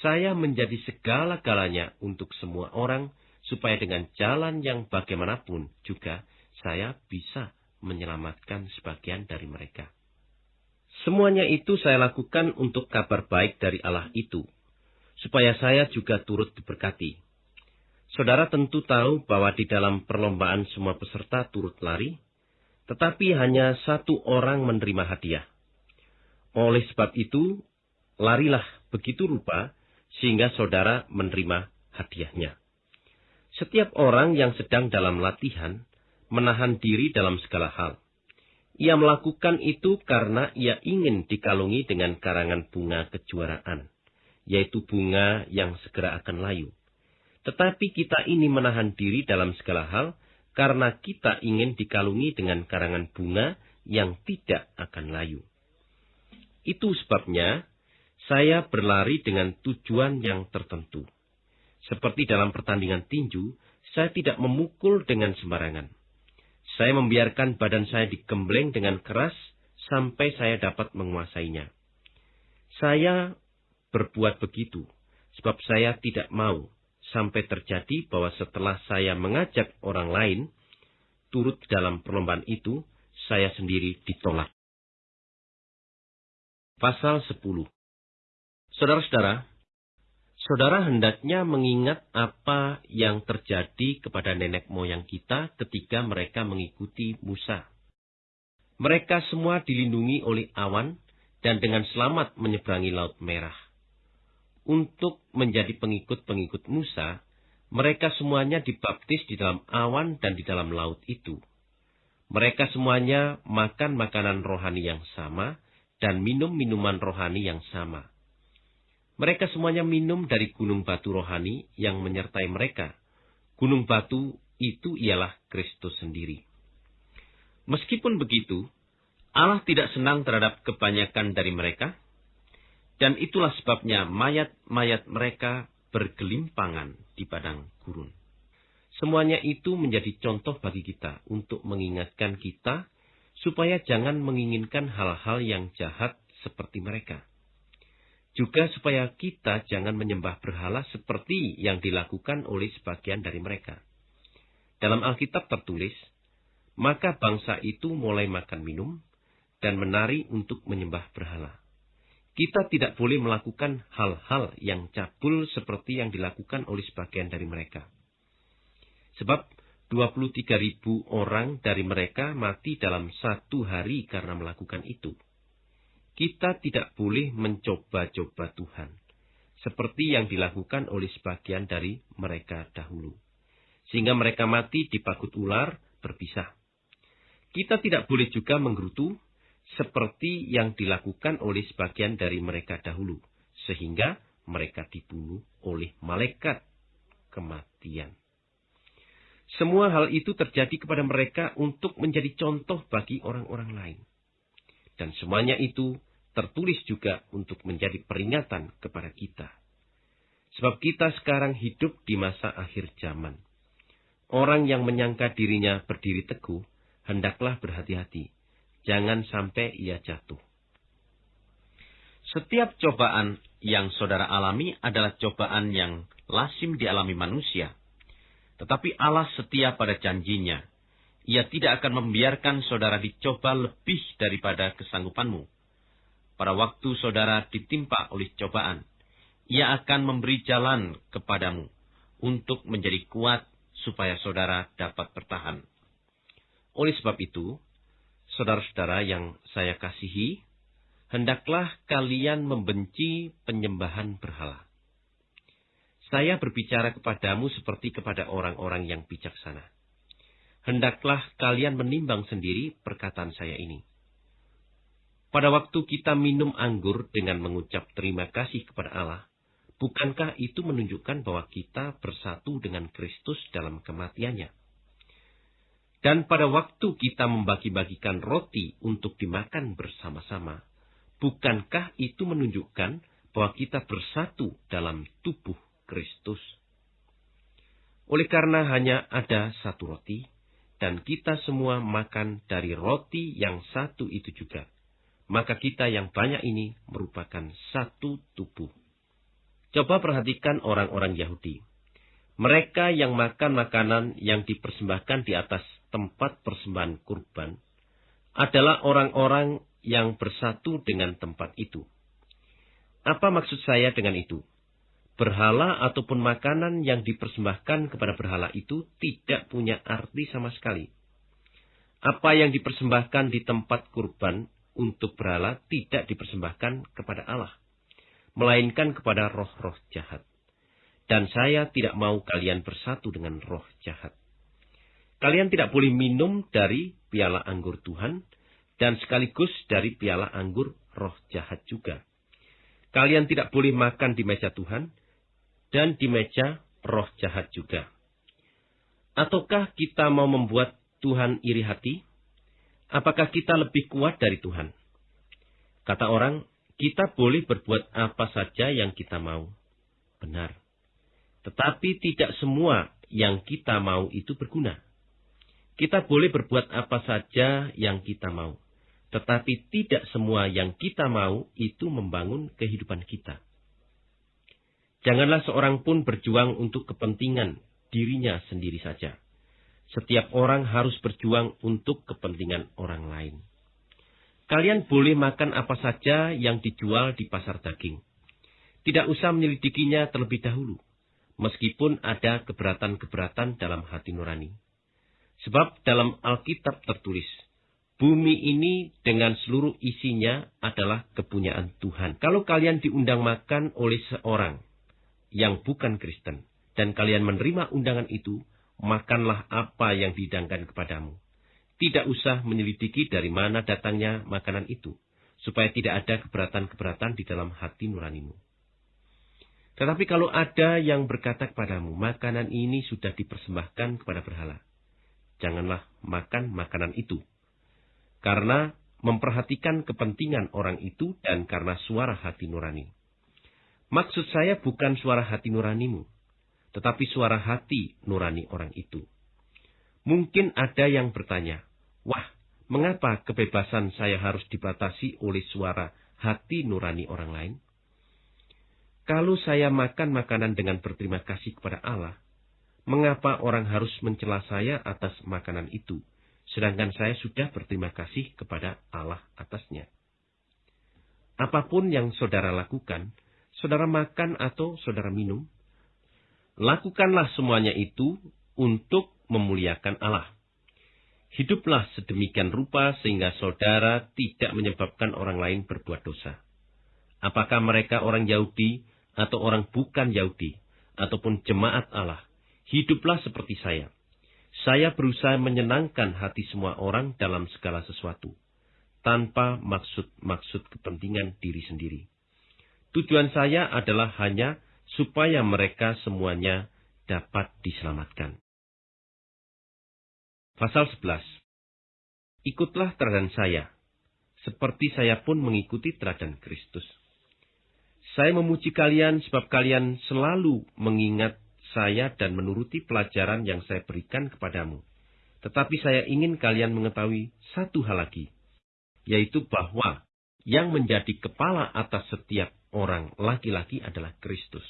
Speaker 1: saya menjadi segala-galanya untuk semua orang, supaya dengan jalan yang bagaimanapun juga saya bisa menyelamatkan sebagian dari mereka. Semuanya itu saya lakukan untuk kabar baik dari Allah itu, supaya saya juga turut diberkati. Saudara tentu tahu bahwa di dalam perlombaan semua peserta turut lari, tetapi hanya satu orang menerima hadiah. Oleh sebab itu, larilah begitu rupa sehingga saudara menerima hadiahnya. Setiap orang yang sedang dalam latihan menahan diri dalam segala hal. Ia melakukan itu karena ia ingin dikalungi dengan karangan bunga kejuaraan, yaitu bunga yang segera akan layu. Tetapi kita ini menahan diri dalam segala hal karena kita ingin dikalungi dengan karangan bunga yang tidak akan layu. Itu sebabnya saya berlari dengan tujuan yang tertentu. Seperti dalam pertandingan tinju, saya tidak memukul dengan sembarangan. Saya membiarkan badan saya digembleng dengan keras sampai saya dapat menguasainya. Saya berbuat begitu sebab saya tidak mau sampai terjadi bahwa setelah saya mengajak orang lain turut dalam perlombaan itu, saya sendiri ditolak. Pasal 10 Saudara-saudara, Saudara hendaknya mengingat apa yang terjadi kepada nenek moyang kita ketika mereka mengikuti Musa. Mereka semua dilindungi oleh awan dan dengan selamat menyeberangi Laut Merah. Untuk menjadi pengikut-pengikut Musa, mereka semuanya dibaptis di dalam awan dan di dalam laut itu. Mereka semuanya makan makanan rohani yang sama dan minum minuman rohani yang sama mereka semuanya minum dari gunung batu rohani yang menyertai mereka. Gunung batu itu ialah Kristus sendiri. Meskipun begitu, Allah tidak senang terhadap kebanyakan dari mereka, dan itulah sebabnya mayat-mayat mereka bergelimpangan di padang gurun. Semuanya itu menjadi contoh bagi kita untuk mengingatkan kita supaya jangan menginginkan hal-hal yang jahat seperti mereka. Juga supaya kita jangan menyembah berhala seperti yang dilakukan oleh sebagian dari mereka. Dalam Alkitab tertulis, maka bangsa itu mulai makan minum dan menari untuk menyembah berhala. Kita tidak boleh melakukan hal-hal yang cabul seperti yang dilakukan oleh sebagian dari mereka. Sebab 23 ribu orang dari mereka mati dalam satu hari karena melakukan itu. Kita tidak boleh mencoba-coba Tuhan, seperti yang dilakukan oleh sebagian dari mereka dahulu. Sehingga mereka mati di pagut ular berpisah. Kita tidak boleh juga menggerutu, seperti yang dilakukan oleh sebagian dari mereka dahulu, sehingga mereka dibunuh oleh malaikat kematian. Semua hal itu terjadi kepada mereka untuk menjadi contoh bagi orang-orang lain. Dan semuanya itu tertulis juga untuk menjadi peringatan kepada kita. Sebab kita sekarang hidup di masa akhir zaman. Orang yang menyangka dirinya berdiri teguh, hendaklah berhati-hati. Jangan sampai ia jatuh. Setiap cobaan yang saudara alami adalah cobaan yang lasim dialami manusia. Tetapi Allah setia pada janjinya. Ia tidak akan membiarkan saudara dicoba lebih daripada kesanggupanmu pada waktu saudara ditimpa oleh cobaan, ia akan memberi jalan kepadamu untuk menjadi kuat supaya saudara dapat bertahan. Oleh sebab itu, saudara-saudara yang saya kasihi, hendaklah kalian membenci penyembahan berhala. Saya berbicara kepadamu seperti kepada orang-orang yang bijaksana. Hendaklah kalian menimbang sendiri perkataan saya ini pada waktu kita minum anggur dengan mengucap terima kasih kepada Allah, bukankah itu menunjukkan bahwa kita bersatu dengan Kristus dalam kematiannya? Dan pada waktu kita membagi-bagikan roti untuk dimakan bersama-sama, bukankah itu menunjukkan bahwa kita bersatu dalam tubuh Kristus? Oleh karena hanya ada satu roti, dan kita semua makan dari roti yang satu itu juga maka kita yang banyak ini merupakan satu tubuh. Coba perhatikan orang-orang Yahudi. Mereka yang makan makanan yang dipersembahkan di atas tempat persembahan kurban adalah orang-orang yang bersatu dengan tempat itu. Apa maksud saya dengan itu? Berhala ataupun makanan yang dipersembahkan kepada berhala itu tidak punya arti sama sekali. Apa yang dipersembahkan di tempat kurban untuk berhala tidak dipersembahkan kepada Allah. melainkan kepada roh-roh jahat. Dan saya tidak mau kalian bersatu dengan roh jahat. Kalian tidak boleh minum dari piala anggur Tuhan, dan sekaligus dari piala anggur roh jahat juga. Kalian tidak boleh makan di meja Tuhan, dan di meja roh jahat juga. Ataukah kita mau membuat Tuhan iri hati? Apakah kita lebih kuat dari Tuhan? Kata orang, kita boleh berbuat apa saja yang kita mau. Benar. Tetapi tidak semua yang kita mau itu berguna. Kita boleh berbuat apa saja yang kita mau. Tetapi tidak semua yang kita mau itu membangun kehidupan kita. Janganlah seorang pun berjuang untuk kepentingan dirinya sendiri saja. Setiap orang harus berjuang untuk kepentingan orang lain. Kalian boleh makan apa saja yang dijual di pasar daging. Tidak usah menyelidikinya terlebih dahulu meskipun ada keberatan-keberatan dalam hati nurani. Sebab dalam Alkitab tertulis, bumi ini dengan seluruh isinya adalah kepunyaan Tuhan. Kalau kalian diundang makan oleh seorang yang bukan Kristen, dan kalian menerima undangan itu, makanlah apa yang didangkan kepadamu. Tidak usah menyelidiki dari mana datangnya makanan itu, supaya tidak ada keberatan-keberatan di dalam hati nuranimu. Tetapi kalau ada yang berkata kepadamu, makanan ini sudah dipersembahkan kepada berhala. Janganlah makan makanan itu. Karena memperhatikan kepentingan orang itu dan karena suara hati nurani. Maksud saya bukan suara hati nuranimu, tetapi suara hati nurani orang itu. Mungkin ada yang bertanya, wah, mengapa kebebasan saya harus dibatasi oleh suara hati nurani orang lain? Kalau saya makan makanan dengan berterima kasih kepada Allah, mengapa orang harus mencela saya atas makanan itu, sedangkan saya sudah berterima kasih kepada Allah atasnya? Apa pun yang saudara lakukan, saudara makan atau saudara minum, lakukanlah semuanya itu untuk memuliakan Allah. Hiduplah sedemikian rupa sehingga saudara tidak menyebabkan orang lain berbuat dosa. Apakah mereka orang Yahudi atau orang bukan Yahudi, ataupun jemaat Allah, hiduplah seperti saya. Saya berusaha menyenangkan hati semua orang dalam segala sesuatu, tanpa maksud-maksud kepentingan diri sendiri. Tujuan saya adalah hanya supaya mereka semuanya dapat diselamatkan. Pasal 11 Ikutlah teladan saya, seperti saya pun mengikuti teladan Kristus. Saya memuji kalian sebab kalian selalu mengingat saya dan menuruti pelajaran yang saya berikan kepadamu. Tetapi saya ingin kalian mengetahui satu hal lagi, yaitu bahwa yang menjadi kepala atas setiap orang laki-laki adalah Kristus.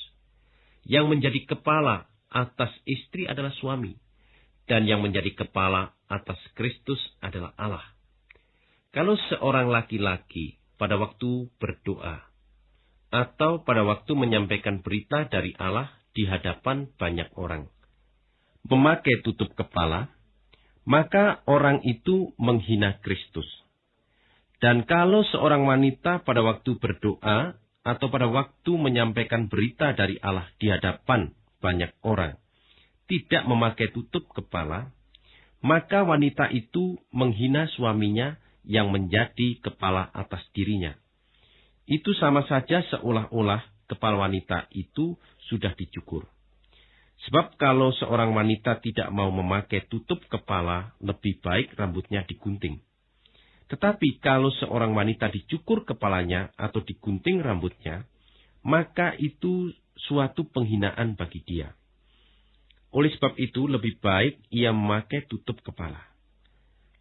Speaker 1: Yang menjadi kepala atas istri adalah suami, dan yang menjadi kepala atas Kristus adalah Allah. Kalau seorang laki-laki pada waktu berdoa atau pada waktu menyampaikan berita dari Allah di hadapan banyak orang. Memakai tutup kepala, maka orang itu menghina Kristus. Dan kalau seorang wanita pada waktu berdoa atau pada waktu menyampaikan berita dari Allah di hadapan banyak orang tidak memakai tutup kepala, maka wanita itu menghina suaminya yang menjadi kepala atas dirinya itu sama saja seolah-olah kepala wanita itu sudah dicukur. Sebab kalau seorang wanita tidak mau memakai tutup kepala, lebih baik rambutnya digunting. Tetapi kalau seorang wanita dicukur kepalanya atau digunting rambutnya, maka itu suatu penghinaan bagi dia. Oleh sebab itu, lebih baik ia memakai tutup kepala.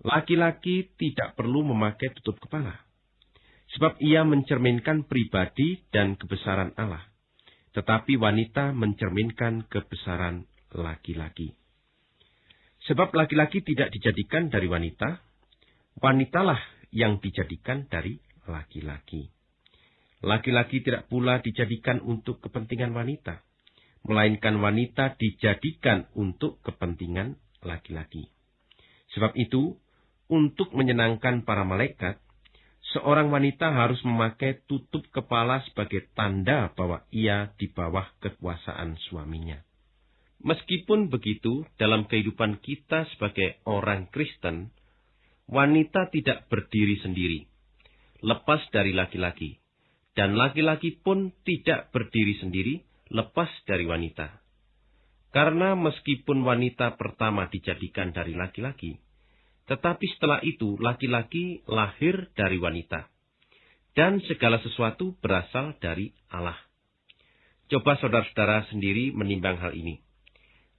Speaker 1: Laki-laki tidak perlu memakai tutup kepala Sebab ia mencerminkan pribadi dan kebesaran Allah. Tetapi wanita mencerminkan kebesaran laki-laki. Sebab laki-laki tidak dijadikan dari wanita, wanitalah yang dijadikan dari laki-laki. Laki-laki tidak pula dijadikan untuk kepentingan wanita, melainkan wanita dijadikan untuk kepentingan laki-laki. Sebab itu, untuk menyenangkan para malaikat, seorang wanita harus memakai tutup kepala sebagai tanda bahwa ia di bawah kekuasaan suaminya. Meskipun begitu, dalam kehidupan kita sebagai orang Kristen, wanita tidak berdiri sendiri, lepas dari laki-laki, dan laki-laki pun tidak berdiri sendiri, lepas dari wanita. Karena meskipun wanita pertama dijadikan dari laki-laki, tetapi setelah itu laki-laki lahir dari wanita. Dan segala sesuatu berasal dari Allah. Coba saudara-saudara sendiri menimbang hal ini.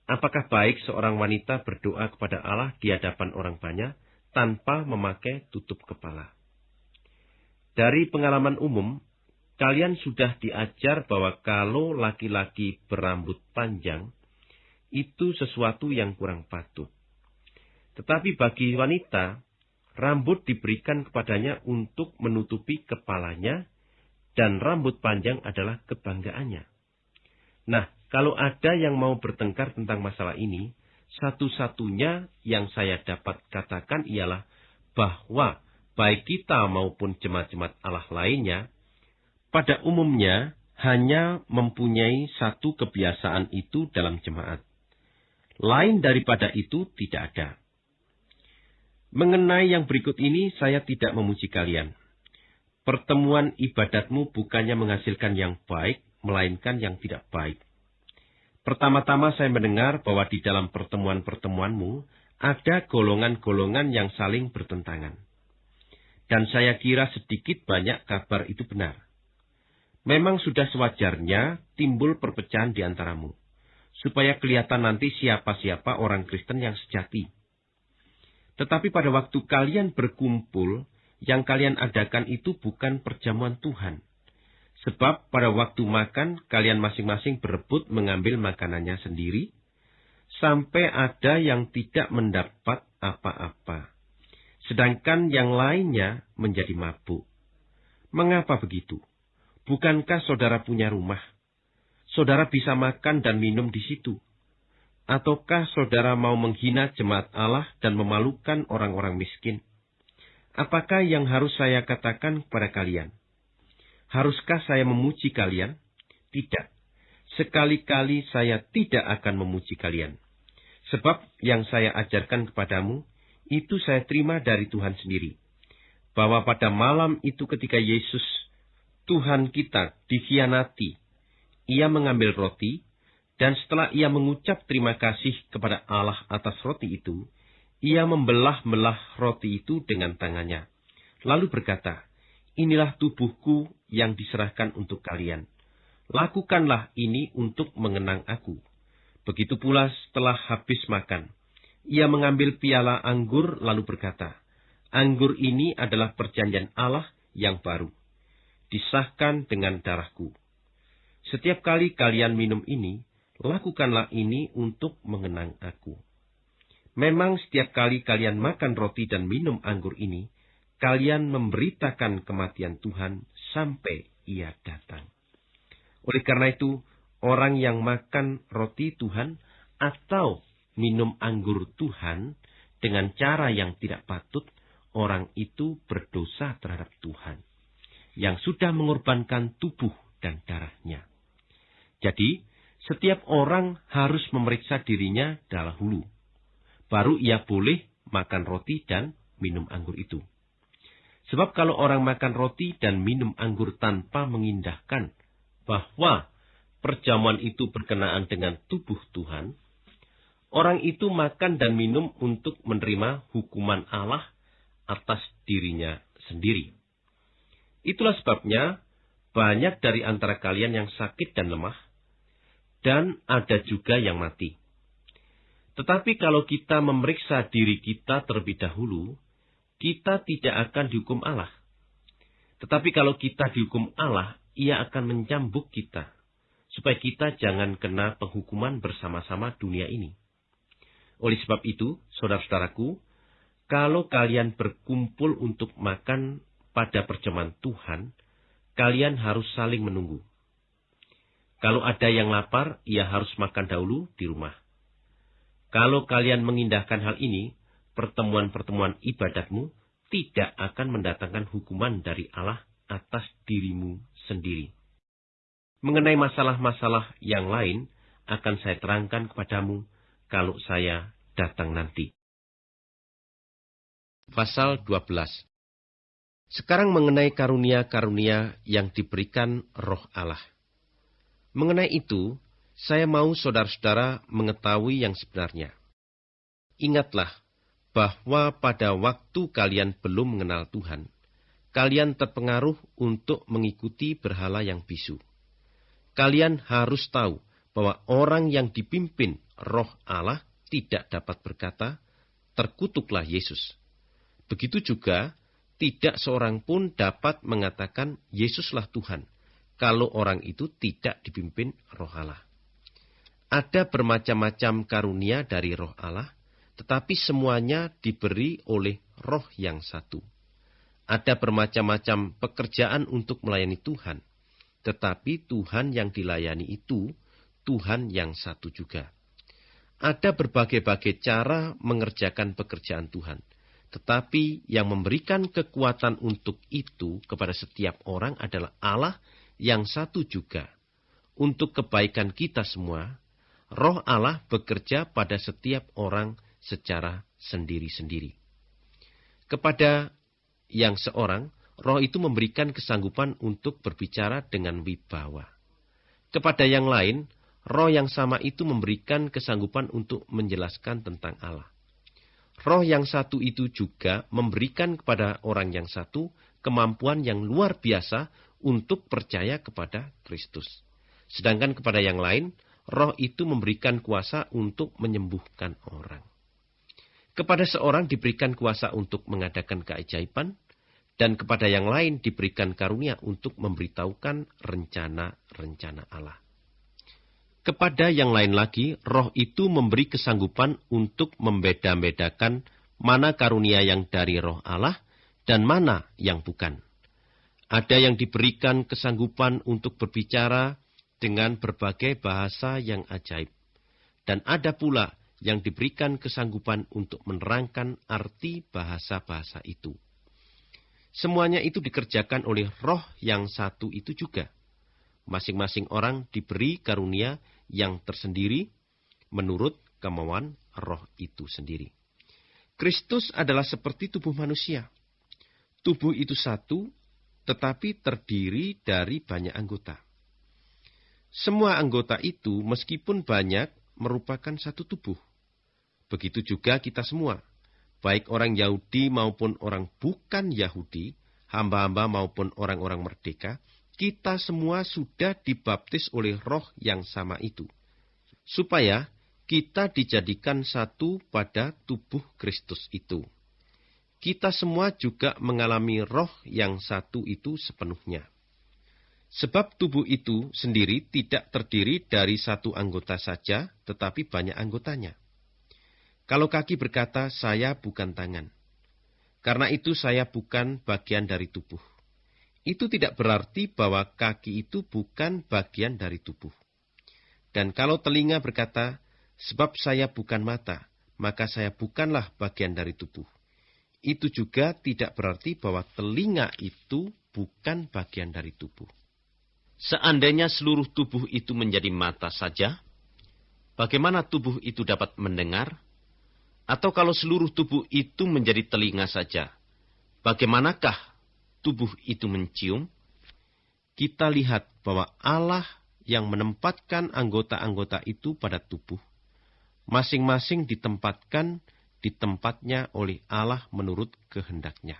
Speaker 1: Apakah baik seorang wanita berdoa kepada Allah di hadapan orang banyak tanpa memakai tutup kepala? Dari pengalaman umum, kalian sudah diajar bahwa kalau laki-laki berambut panjang, itu sesuatu yang kurang patut. Tetapi bagi wanita, rambut diberikan kepadanya untuk menutupi kepalanya, dan rambut panjang adalah kebanggaannya. Nah, kalau ada yang mau bertengkar tentang masalah ini, satu-satunya yang saya dapat katakan ialah bahwa baik kita maupun jemaat-jemaat Allah lainnya, pada umumnya hanya mempunyai satu kebiasaan itu dalam jemaat. Lain daripada itu tidak ada. Mengenai yang berikut ini, saya tidak memuji kalian. Pertemuan ibadatmu bukannya menghasilkan yang baik, melainkan yang tidak baik. Pertama-tama saya mendengar bahwa di dalam pertemuan-pertemuanmu ada golongan-golongan yang saling bertentangan. Dan saya kira sedikit banyak kabar itu benar. Memang sudah sewajarnya timbul perpecahan di antaramu, supaya kelihatan nanti siapa-siapa orang Kristen yang sejati tetapi pada waktu kalian berkumpul, yang kalian adakan itu bukan perjamuan Tuhan. Sebab pada waktu makan, kalian masing-masing berebut mengambil makanannya sendiri, sampai ada yang tidak mendapat apa-apa. Sedangkan yang lainnya menjadi mabuk. Mengapa begitu? Bukankah saudara punya rumah? Saudara bisa makan dan minum di situ. Ataukah saudara mau menghina jemaat Allah dan memalukan orang-orang miskin? Apakah yang harus saya katakan kepada kalian? Haruskah saya memuji kalian? Tidak. Sekali-kali saya tidak akan memuji kalian. Sebab yang saya ajarkan kepadamu, itu saya terima dari Tuhan sendiri. Bahwa pada malam itu ketika Yesus, Tuhan kita, dikhianati, ia mengambil roti, dan setelah ia mengucap terima kasih kepada Allah atas roti itu, ia membelah-belah roti itu dengan tangannya. Lalu berkata, Inilah tubuhku yang diserahkan untuk kalian. Lakukanlah ini untuk mengenang aku. Begitu pula setelah habis makan, ia mengambil piala anggur lalu berkata, Anggur ini adalah perjanjian Allah yang baru. Disahkan dengan darahku. Setiap kali kalian minum ini, lakukanlah ini untuk mengenang aku. Memang setiap kali kalian makan roti dan minum anggur ini, kalian memberitakan kematian Tuhan sampai ia datang. Oleh karena itu, orang yang makan roti Tuhan atau minum anggur Tuhan dengan cara yang tidak patut, orang itu berdosa terhadap Tuhan, yang sudah mengorbankan tubuh dan darahnya. Jadi, setiap orang harus memeriksa dirinya dahulu. Baru ia boleh makan roti dan minum anggur itu. Sebab kalau orang makan roti dan minum anggur tanpa mengindahkan bahwa perjamuan itu berkenaan dengan tubuh Tuhan, orang itu makan dan minum untuk menerima hukuman Allah atas dirinya sendiri. Itulah sebabnya banyak dari antara kalian yang sakit dan lemah, dan ada juga yang mati. Tetapi kalau kita memeriksa diri kita terlebih dahulu, kita tidak akan dihukum Allah. Tetapi kalau kita dihukum Allah, ia akan mencambuk kita, supaya kita jangan kena penghukuman bersama-sama dunia ini. Oleh sebab itu, saudara-saudaraku, kalau kalian berkumpul untuk makan pada perjamuan Tuhan, kalian harus saling menunggu. Kalau ada yang lapar, ia harus makan dahulu di rumah. Kalau kalian mengindahkan hal ini, pertemuan-pertemuan ibadatmu tidak akan mendatangkan hukuman dari Allah atas dirimu sendiri. Mengenai masalah-masalah yang lain akan saya terangkan kepadamu kalau saya datang nanti. Pasal 12 Sekarang mengenai karunia-karunia yang diberikan roh Allah. Mengenai itu, saya mau saudara-saudara mengetahui yang sebenarnya. Ingatlah bahwa pada waktu kalian belum mengenal Tuhan, kalian terpengaruh untuk mengikuti berhala yang bisu. Kalian harus tahu bahwa orang yang dipimpin roh Allah tidak dapat berkata, terkutuklah Yesus. Begitu juga, tidak seorang pun dapat mengatakan Yesuslah Tuhan, kalau orang itu tidak dipimpin roh Allah. Ada bermacam-macam karunia dari roh Allah, tetapi semuanya diberi oleh roh yang satu. Ada bermacam-macam pekerjaan untuk melayani Tuhan, tetapi Tuhan yang dilayani itu Tuhan yang satu juga. Ada berbagai-bagai cara mengerjakan pekerjaan Tuhan, tetapi yang memberikan kekuatan untuk itu kepada setiap orang adalah Allah yang satu juga. Untuk kebaikan kita semua, roh Allah bekerja pada setiap orang secara sendiri-sendiri. Kepada yang seorang, roh itu memberikan kesanggupan untuk berbicara dengan wibawa. Kepada yang lain, roh yang sama itu memberikan kesanggupan untuk menjelaskan tentang Allah. Roh yang satu itu juga memberikan kepada orang yang satu kemampuan yang luar biasa untuk percaya kepada Kristus. Sedangkan kepada yang lain, roh itu memberikan kuasa untuk menyembuhkan orang. Kepada seorang diberikan kuasa untuk mengadakan keajaiban, dan kepada yang lain diberikan karunia untuk memberitahukan rencana-rencana Allah. Kepada yang lain lagi, roh itu memberi kesanggupan untuk membeda-bedakan mana karunia yang dari roh Allah dan mana yang bukan. Ada yang diberikan kesanggupan untuk berbicara dengan berbagai bahasa yang ajaib. Dan ada pula yang diberikan kesanggupan untuk menerangkan arti bahasa-bahasa itu. Semuanya itu dikerjakan oleh roh yang satu itu juga. Masing-masing orang diberi karunia yang tersendiri menurut kemauan roh itu sendiri. Kristus adalah seperti tubuh manusia. Tubuh itu satu, tetapi terdiri dari banyak anggota. Semua anggota itu, meskipun banyak, merupakan satu tubuh. Begitu juga kita semua, baik orang Yahudi maupun orang bukan Yahudi, hamba-hamba maupun orang-orang merdeka, kita semua sudah dibaptis oleh roh yang sama itu. Supaya kita dijadikan satu pada tubuh Kristus itu. Kita semua juga mengalami roh yang satu itu sepenuhnya. Sebab tubuh itu sendiri tidak terdiri dari satu anggota saja, tetapi banyak anggotanya. Kalau kaki berkata, "Saya bukan tangan," karena itu saya bukan bagian dari tubuh. Itu tidak berarti bahwa kaki itu bukan bagian dari tubuh. Dan kalau telinga berkata, "Sebab saya bukan mata," maka saya bukanlah bagian dari tubuh. Itu juga tidak berarti bahwa telinga itu bukan bagian dari tubuh. Seandainya seluruh tubuh itu menjadi mata saja, bagaimana tubuh itu dapat mendengar? Atau kalau seluruh tubuh itu menjadi telinga saja, bagaimanakah tubuh itu mencium? Kita lihat bahwa Allah yang menempatkan anggota-anggota itu pada tubuh, masing-masing ditempatkan di tempatnya oleh Allah menurut kehendaknya.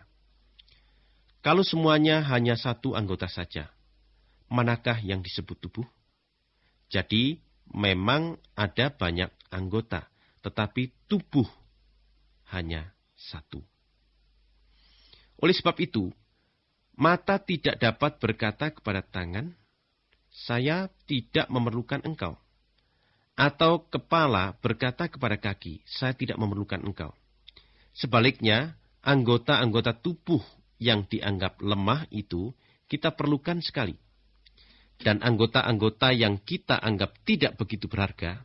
Speaker 1: Kalau semuanya hanya satu anggota saja, manakah yang disebut tubuh? Jadi, memang ada banyak anggota, tetapi tubuh hanya satu. Oleh sebab itu, mata tidak dapat berkata kepada tangan, "Saya tidak memerlukan engkau." Atau kepala berkata kepada kaki, "Saya tidak memerlukan engkau." Sebaliknya, anggota-anggota tubuh yang dianggap lemah itu kita perlukan sekali. Dan anggota-anggota yang kita anggap tidak begitu berharga,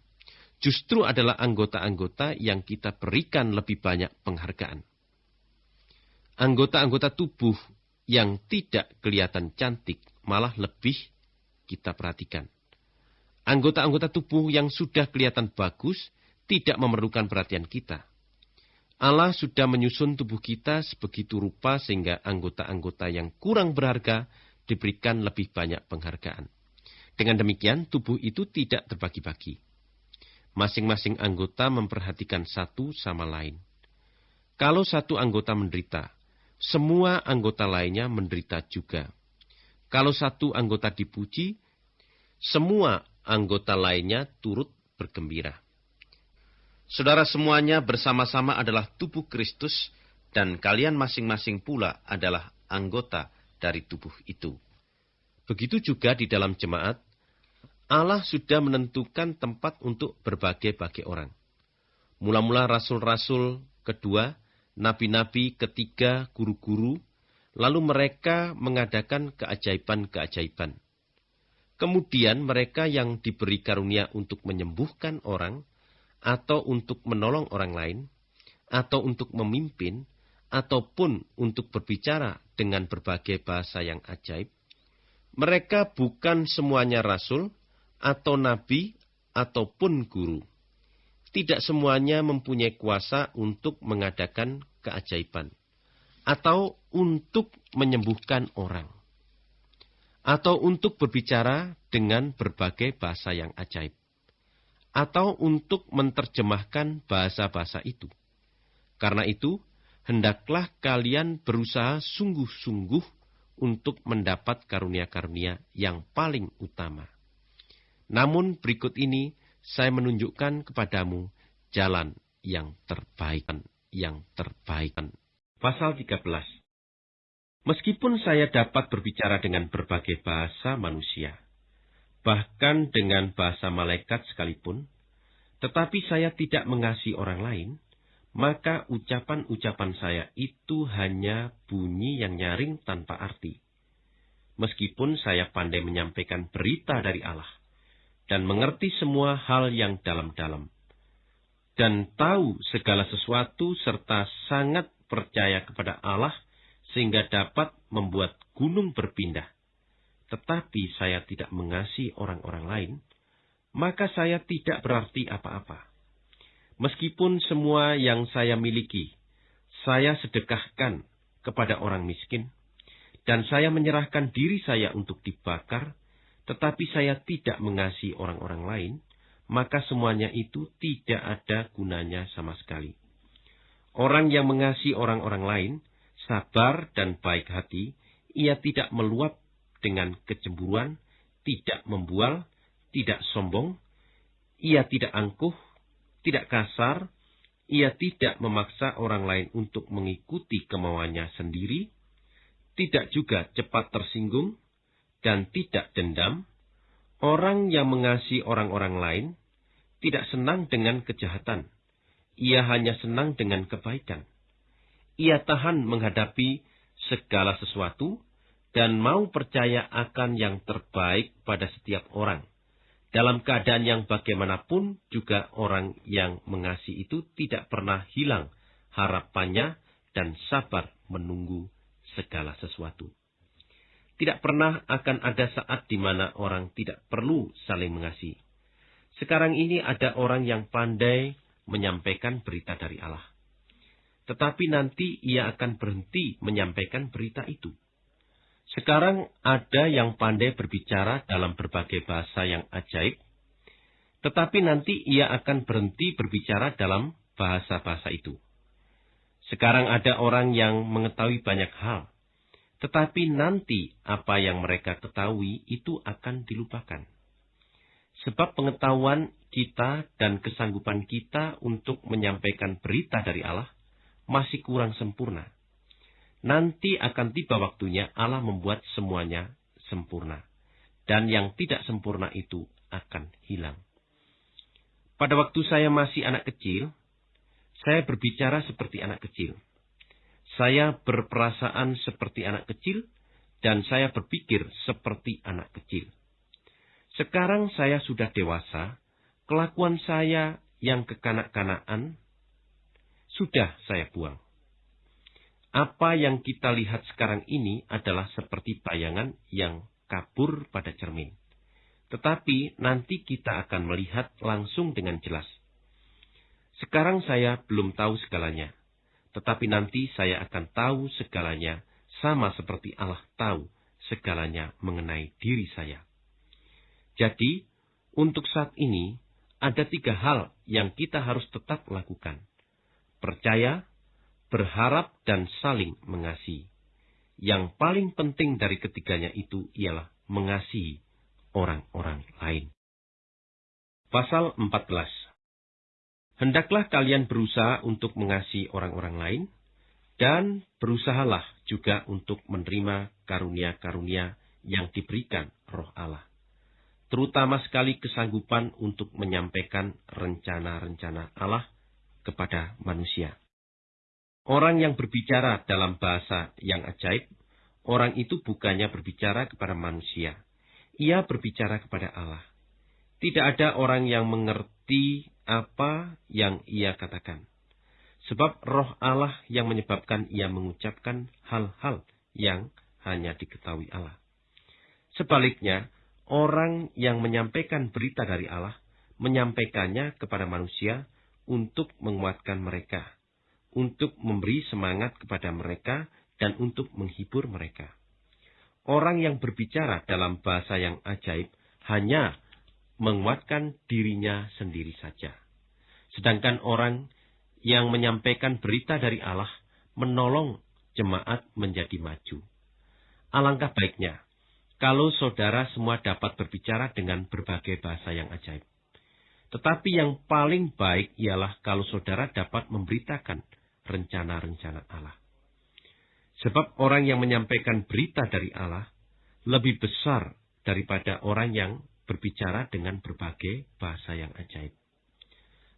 Speaker 1: justru adalah anggota-anggota yang kita berikan lebih banyak penghargaan. anggota-anggota tubuh yang tidak kelihatan cantik malah lebih kita perhatikan. Anggota-anggota tubuh yang sudah kelihatan bagus tidak memerlukan perhatian kita. Allah sudah menyusun tubuh kita sebegitu rupa sehingga anggota-anggota yang kurang berharga diberikan lebih banyak penghargaan. Dengan demikian, tubuh itu tidak terbagi-bagi. Masing-masing anggota memperhatikan satu sama lain. Kalau satu anggota menderita, semua anggota lainnya menderita juga. Kalau satu anggota dipuji, semua anggota lainnya turut bergembira. Saudara semuanya bersama-sama adalah tubuh Kristus dan kalian masing-masing pula adalah anggota dari tubuh itu. Begitu juga di dalam jemaat, Allah sudah menentukan tempat untuk berbagai-bagai orang. Mula-mula rasul-rasul, kedua, nabi-nabi, ketiga, guru-guru, lalu mereka mengadakan keajaiban-keajaiban. Kemudian mereka yang diberi karunia untuk menyembuhkan orang, atau untuk menolong orang lain, atau untuk memimpin, ataupun untuk berbicara dengan berbagai bahasa yang ajaib, mereka bukan semuanya rasul, atau nabi, ataupun guru. Tidak semuanya mempunyai kuasa untuk mengadakan keajaiban, atau untuk menyembuhkan orang, atau untuk berbicara dengan berbagai bahasa yang ajaib atau untuk menerjemahkan bahasa-bahasa itu. Karena itu, hendaklah kalian berusaha sungguh-sungguh untuk mendapat karunia-karunia yang paling utama. Namun berikut ini saya menunjukkan kepadamu jalan yang terbaik, yang terbaik. Pasal 13 Meskipun saya dapat berbicara dengan berbagai bahasa manusia, bahkan dengan bahasa malaikat sekalipun, tetapi saya tidak mengasihi orang lain, maka ucapan-ucapan saya itu hanya bunyi yang nyaring tanpa arti. Meskipun saya pandai menyampaikan berita dari Allah dan mengerti semua hal yang dalam-dalam, dan tahu segala sesuatu serta sangat percaya kepada Allah sehingga dapat membuat gunung berpindah tetapi saya tidak mengasihi orang-orang lain, maka saya tidak berarti apa-apa. Meskipun semua yang saya miliki, saya sedekahkan kepada orang miskin, dan saya menyerahkan diri saya untuk dibakar, tetapi saya tidak mengasihi orang-orang lain, maka semuanya itu tidak ada gunanya sama sekali. Orang yang mengasihi orang-orang lain, sabar dan baik hati, ia tidak meluap dengan kecemburuan, tidak membual, tidak sombong, ia tidak angkuh, tidak kasar, ia tidak memaksa orang lain untuk mengikuti kemauannya sendiri, tidak juga cepat tersinggung, dan tidak dendam. Orang yang mengasihi orang-orang lain tidak senang dengan kejahatan. Ia hanya senang dengan kebaikan. Ia tahan menghadapi segala sesuatu dan mau percaya akan yang terbaik pada setiap orang. Dalam keadaan yang bagaimanapun juga orang yang mengasihi itu tidak pernah hilang harapannya dan sabar menunggu segala sesuatu. Tidak pernah akan ada saat di mana orang tidak perlu saling mengasihi. Sekarang ini ada orang yang pandai menyampaikan berita dari Allah. Tetapi nanti ia akan berhenti menyampaikan berita itu sekarang ada yang pandai berbicara dalam berbagai bahasa yang ajaib, tetapi nanti ia akan berhenti berbicara dalam bahasa-bahasa itu. Sekarang ada orang yang mengetahui banyak hal, tetapi nanti apa yang mereka ketahui itu akan dilupakan. Sebab pengetahuan kita dan kesanggupan kita untuk menyampaikan berita dari Allah masih kurang sempurna. Nanti akan tiba waktunya Allah membuat semuanya sempurna. Dan yang tidak sempurna itu akan hilang. Pada waktu saya masih anak kecil, saya berbicara seperti anak kecil. Saya berperasaan seperti anak kecil, dan saya berpikir seperti anak kecil. Sekarang saya sudah dewasa, kelakuan saya yang kekanak-kanakan sudah saya buang. apa yang kita lihat sekarang ini adalah seperti bayangan yang kabur pada cermin. Tetapi nanti kita akan melihat langsung dengan jelas. Sekarang saya belum tahu segalanya, tetapi nanti saya akan tahu segalanya sama seperti Allah tahu segalanya mengenai diri saya. Jadi, untuk saat ini, ada tiga hal yang kita harus tetap lakukan. Percaya, berharap, dan saling mengasihi. Yang paling penting dari ketiganya itu ialah mengasihi orang-orang lain. Pasal 14 Hendaklah kalian berusaha untuk mengasihi orang-orang lain, dan berusahalah juga untuk menerima karunia-karunia yang diberikan roh Allah. Terutama sekali kesanggupan untuk menyampaikan rencana-rencana Allah kepada manusia. Orang yang berbicara dalam bahasa yang ajaib, orang itu bukannya berbicara kepada manusia. Ia berbicara kepada Allah. Tidak ada orang yang mengerti apa yang ia katakan. Sebab roh Allah yang menyebabkan ia mengucapkan hal-hal yang hanya diketahui Allah. Sebaliknya, orang yang menyampaikan berita dari Allah, menyampaikannya kepada manusia untuk menguatkan mereka untuk memberi semangat kepada mereka dan untuk menghibur mereka. Orang yang berbicara dalam bahasa yang ajaib hanya menguatkan dirinya sendiri saja. Sedangkan orang yang menyampaikan berita dari Allah menolong jemaat menjadi maju. Alangkah baiknya kalau saudara semua dapat berbicara dengan berbagai bahasa yang ajaib. Tetapi yang paling baik ialah kalau saudara dapat memberitakan rencana-rencana Allah. Sebab orang yang menyampaikan berita dari Allah lebih besar daripada orang yang berbicara dengan berbagai bahasa yang ajaib.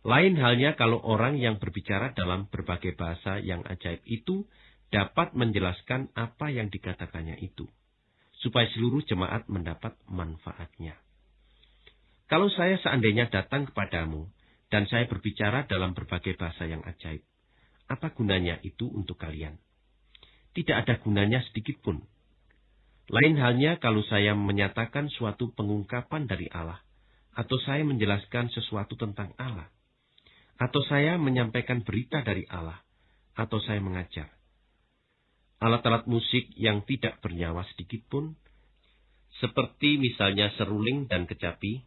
Speaker 1: Lain halnya kalau orang yang berbicara dalam berbagai bahasa yang ajaib itu dapat menjelaskan apa yang dikatakannya itu, supaya seluruh jemaat mendapat manfaatnya. Kalau saya seandainya datang kepadamu dan saya berbicara dalam berbagai bahasa yang ajaib, apa gunanya itu untuk kalian? Tidak ada gunanya sedikit pun. Lain halnya kalau saya menyatakan suatu pengungkapan dari Allah, atau saya menjelaskan sesuatu tentang Allah, atau saya menyampaikan berita dari Allah, atau saya mengajar. Alat-alat musik yang tidak bernyawa sedikit pun, seperti misalnya seruling dan kecapi,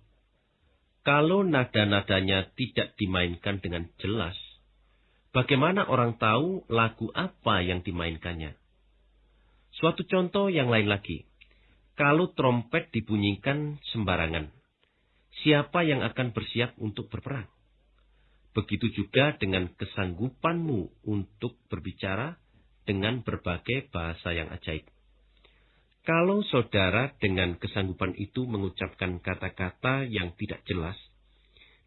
Speaker 1: kalau nada-nadanya tidak dimainkan dengan jelas, Bagaimana orang tahu lagu apa yang dimainkannya? Suatu contoh yang lain lagi. Kalau trompet dibunyikan sembarangan, siapa yang akan bersiap untuk berperang? Begitu juga dengan kesanggupanmu untuk berbicara dengan berbagai bahasa yang ajaib. Kalau saudara dengan kesanggupan itu mengucapkan kata-kata yang tidak jelas,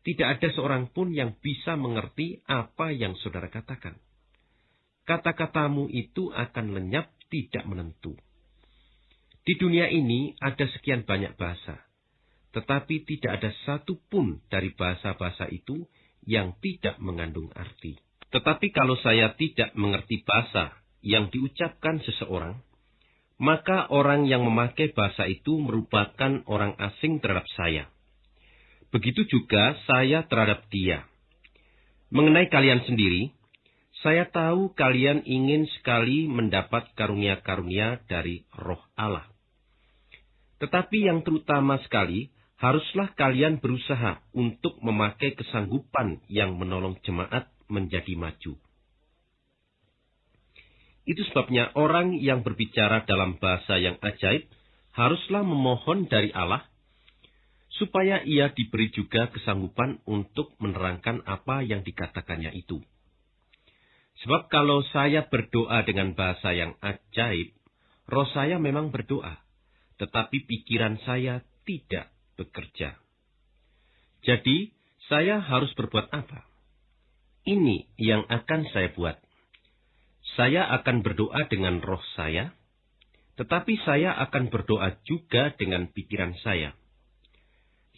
Speaker 1: tidak ada seorang pun yang bisa mengerti apa yang saudara katakan. Kata-katamu itu akan lenyap tidak menentu. Di dunia ini ada sekian banyak bahasa, tetapi tidak ada satu pun dari bahasa-bahasa itu yang tidak mengandung arti. Tetapi kalau saya tidak mengerti bahasa yang diucapkan seseorang, maka orang yang memakai bahasa itu merupakan orang asing terhadap saya. Begitu juga saya terhadap dia. Mengenai kalian sendiri, saya tahu kalian ingin sekali mendapat karunia-karunia dari roh Allah. Tetapi yang terutama sekali, haruslah kalian berusaha untuk memakai kesanggupan yang menolong jemaat menjadi maju. Itu sebabnya orang yang berbicara dalam bahasa yang ajaib haruslah memohon dari Allah supaya ia diberi juga kesanggupan untuk menerangkan apa yang dikatakannya itu. Sebab kalau saya berdoa dengan bahasa yang ajaib, roh saya memang berdoa, tetapi pikiran saya tidak bekerja. Jadi, saya harus berbuat apa? Ini yang akan saya buat. Saya akan berdoa dengan roh saya, tetapi saya akan berdoa juga dengan pikiran saya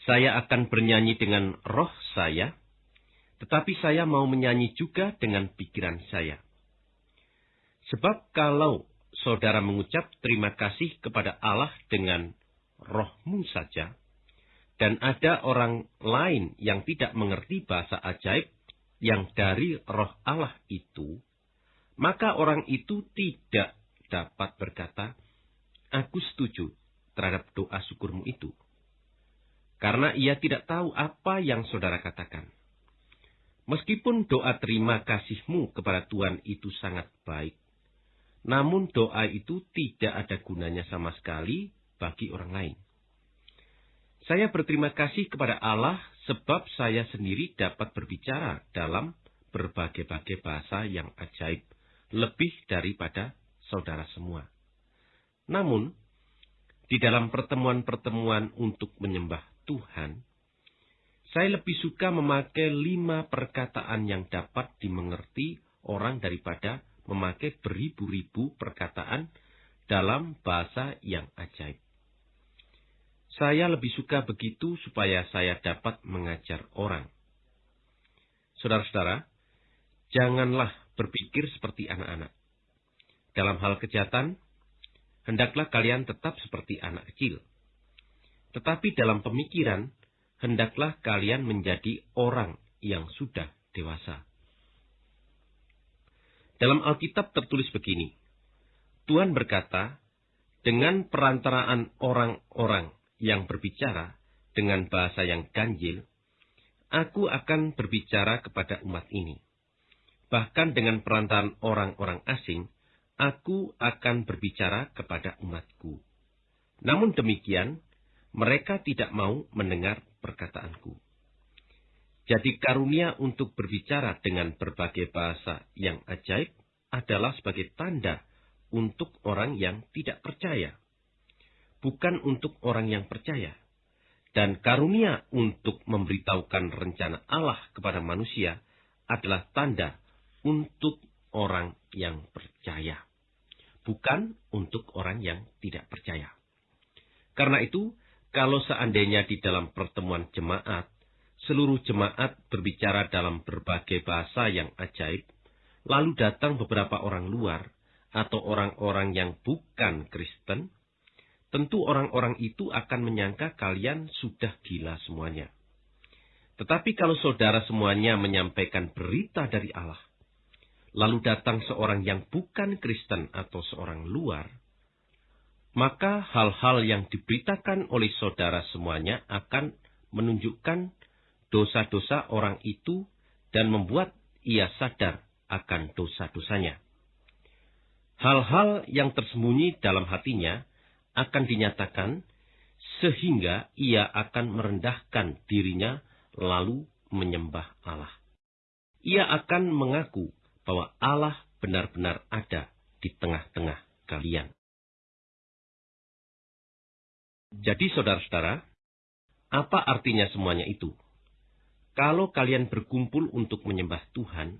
Speaker 1: saya akan bernyanyi dengan roh saya, tetapi saya mau menyanyi juga dengan pikiran saya. Sebab kalau saudara mengucap terima kasih kepada Allah dengan rohmu saja, dan ada orang lain yang tidak mengerti bahasa ajaib yang dari roh Allah itu, maka orang itu tidak dapat berkata, Aku setuju terhadap doa syukurmu itu. Karena ia tidak tahu apa yang saudara katakan. Meskipun doa terima kasihmu kepada Tuhan itu sangat baik, namun doa itu tidak ada gunanya sama sekali bagi orang lain. Saya berterima kasih kepada Allah sebab saya sendiri dapat berbicara dalam berbagai-bagai bahasa yang ajaib, lebih daripada saudara semua. Namun, di dalam pertemuan-pertemuan untuk menyembah Tuhan, saya lebih suka memakai lima perkataan yang dapat dimengerti orang daripada memakai beribu-ribu perkataan dalam bahasa yang ajaib. Saya lebih suka begitu supaya saya dapat mengajar orang. Saudara-saudara, janganlah berpikir seperti anak-anak. Dalam hal kejahatan, hendaklah kalian tetap seperti anak kecil. Tetapi dalam pemikiran, hendaklah kalian menjadi orang yang sudah dewasa. Dalam Alkitab tertulis begini, Tuhan berkata, dengan perantaraan orang-orang yang berbicara dengan bahasa yang ganjil, aku akan berbicara kepada umat ini. Bahkan dengan perantaraan orang-orang asing, aku akan berbicara kepada umatku. Namun demikian, mereka tidak mau mendengar perkataanku. Jadi karunia untuk berbicara dengan berbagai bahasa yang ajaib adalah sebagai tanda untuk orang yang tidak percaya. Bukan untuk orang yang percaya. Dan karunia untuk memberitahukan rencana Allah kepada manusia adalah tanda untuk orang yang percaya. Bukan untuk orang yang tidak percaya. Karena itu, kalau seandainya di dalam pertemuan jemaat seluruh jemaat berbicara dalam berbagai bahasa yang ajaib, lalu datang beberapa orang luar atau orang-orang yang bukan Kristen, tentu orang-orang itu akan menyangka kalian sudah gila semuanya. Tetapi kalau saudara semuanya menyampaikan berita dari Allah, lalu datang seorang yang bukan Kristen atau seorang luar, maka hal-hal yang diberitakan oleh saudara semuanya akan menunjukkan dosa-dosa orang itu dan membuat ia sadar akan dosa-dosanya. Hal-hal yang tersembunyi dalam hatinya akan dinyatakan sehingga ia akan merendahkan dirinya lalu menyembah Allah. Ia akan mengaku bahwa Allah benar-benar ada di tengah-tengah kalian. Jadi saudara-saudara, apa artinya semuanya itu? Kalau kalian berkumpul untuk menyembah Tuhan,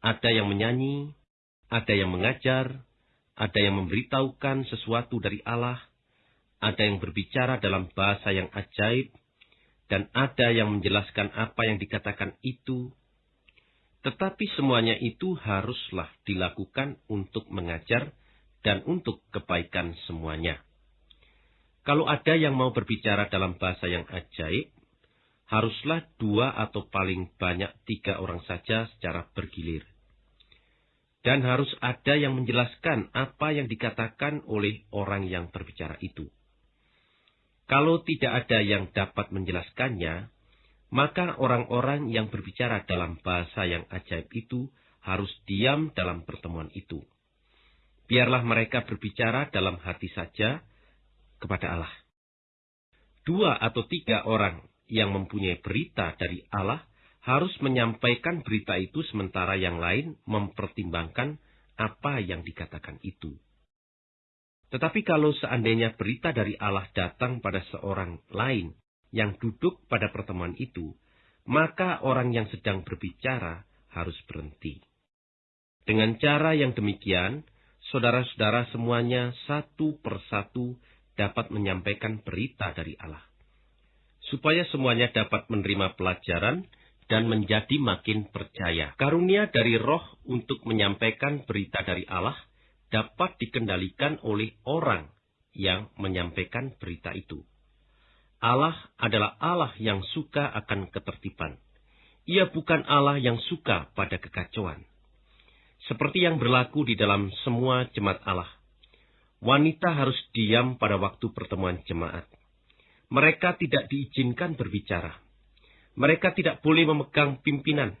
Speaker 1: ada yang menyanyi, ada yang mengajar, ada yang memberitahukan sesuatu dari Allah, ada yang berbicara dalam bahasa yang ajaib, dan ada yang menjelaskan apa yang dikatakan itu. Tetapi semuanya itu haruslah dilakukan untuk mengajar dan untuk kebaikan semuanya. Kalau ada yang mau berbicara dalam bahasa yang ajaib, haruslah dua atau paling banyak tiga orang saja secara bergilir. Dan harus ada yang menjelaskan apa yang dikatakan oleh orang yang berbicara itu. Kalau tidak ada yang dapat menjelaskannya, maka orang-orang yang berbicara dalam bahasa yang ajaib itu harus diam dalam pertemuan itu. Biarlah mereka berbicara dalam hati saja kepada Allah. Dua atau tiga orang yang mempunyai berita dari Allah harus menyampaikan berita itu sementara yang lain mempertimbangkan apa yang dikatakan itu. Tetapi kalau seandainya berita dari Allah datang pada seorang lain yang duduk pada pertemuan itu, maka orang yang sedang berbicara harus berhenti. Dengan cara yang demikian, saudara-saudara semuanya satu persatu dapat menyampaikan berita dari Allah supaya semuanya dapat menerima pelajaran dan menjadi makin percaya. Karunia dari roh untuk menyampaikan berita dari Allah dapat dikendalikan oleh orang yang menyampaikan berita itu. Allah adalah Allah yang suka akan ketertiban. Ia bukan Allah yang suka pada kekacauan. Seperti yang berlaku di dalam semua jemaat Allah. Wanita harus diam pada waktu pertemuan jemaat. Mereka tidak diizinkan berbicara. Mereka tidak boleh memegang pimpinan.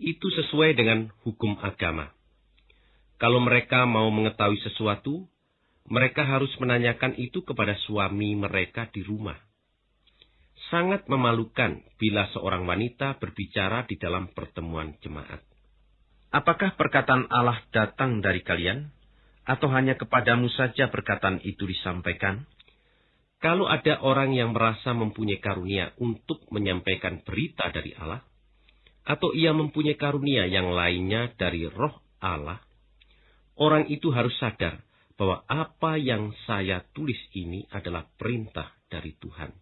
Speaker 1: Itu sesuai dengan hukum agama. Kalau mereka mau mengetahui sesuatu, mereka harus menanyakan itu kepada suami mereka di rumah. Sangat memalukan bila seorang wanita berbicara di dalam pertemuan jemaat. Apakah perkataan Allah datang dari kalian, atau hanya kepadamu saja perkataan itu disampaikan? Kalau ada orang yang merasa mempunyai karunia untuk menyampaikan berita dari Allah, atau ia mempunyai karunia yang lainnya dari roh Allah, Orang itu harus sadar bahwa apa yang saya tulis ini adalah perintah dari Tuhan.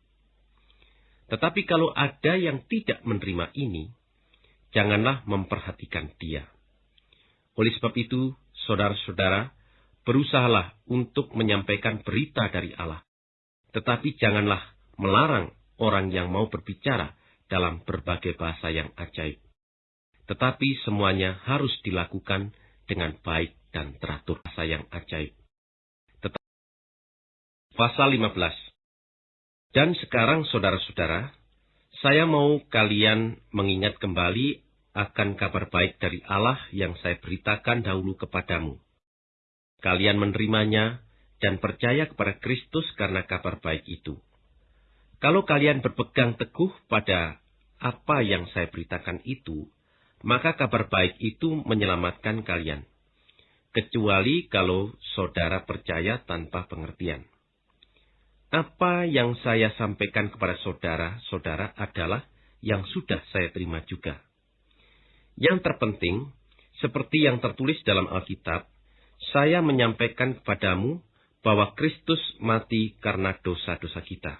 Speaker 1: Tetapi kalau ada yang tidak menerima ini, janganlah memperhatikan dia. Oleh sebab itu, saudara-saudara, berusahalah untuk menyampaikan berita dari Allah. Tetapi janganlah melarang orang yang mau berbicara dalam berbagai bahasa yang ajaib. Tetapi semuanya harus dilakukan dengan baik dan teratur rasa yang ajaib. Pasal 15 Dan sekarang saudara-saudara, saya mau kalian mengingat kembali akan kabar baik dari Allah yang saya beritakan dahulu kepadamu. Kalian menerimanya dan percaya kepada Kristus karena kabar baik itu. Kalau kalian berpegang teguh pada apa yang saya beritakan itu, maka kabar baik itu menyelamatkan kalian kecuali kalau saudara percaya tanpa pengertian. Apa yang saya sampaikan kepada saudara-saudara adalah yang sudah saya terima juga. Yang terpenting, seperti yang tertulis dalam Alkitab, saya menyampaikan kepadamu bahwa Kristus mati karena dosa-dosa kita.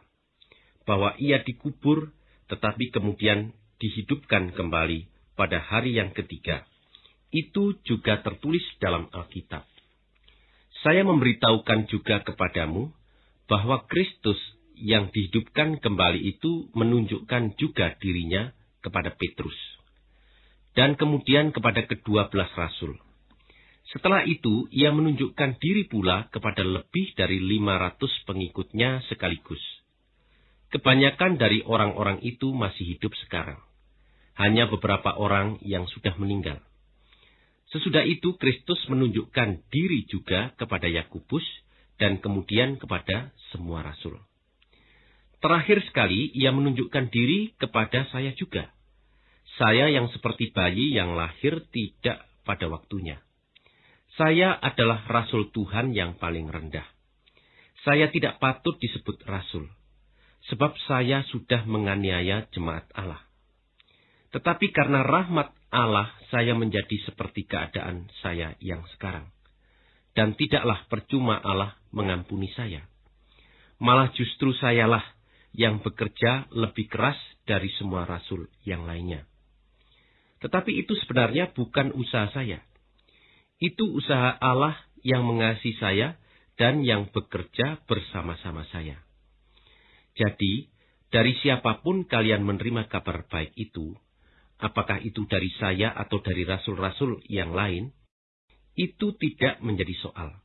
Speaker 1: Bahwa ia dikubur, tetapi kemudian dihidupkan kembali pada hari yang ketiga itu juga tertulis dalam Alkitab. Saya memberitahukan juga kepadamu bahwa Kristus yang dihidupkan kembali itu menunjukkan juga dirinya kepada Petrus. Dan kemudian kepada kedua belas rasul. Setelah itu, ia menunjukkan diri pula kepada lebih dari 500 pengikutnya sekaligus. Kebanyakan dari orang-orang itu masih hidup sekarang. Hanya beberapa orang yang sudah meninggal. Sesudah itu Kristus menunjukkan diri juga kepada Yakubus dan kemudian kepada semua rasul. Terakhir sekali ia menunjukkan diri kepada saya juga. Saya yang seperti bayi yang lahir tidak pada waktunya. Saya adalah rasul Tuhan yang paling rendah. Saya tidak patut disebut rasul, sebab saya sudah menganiaya jemaat Allah. Tetapi karena rahmat Allah saya menjadi seperti keadaan saya yang sekarang. Dan tidaklah percuma Allah mengampuni saya. Malah justru sayalah yang bekerja lebih keras dari semua rasul yang lainnya. Tetapi itu sebenarnya bukan usaha saya. Itu usaha Allah yang mengasihi saya dan yang bekerja bersama-sama saya. Jadi, dari siapa pun kalian menerima kabar baik itu, apakah itu dari saya atau dari rasul-rasul yang lain, itu tidak menjadi soal.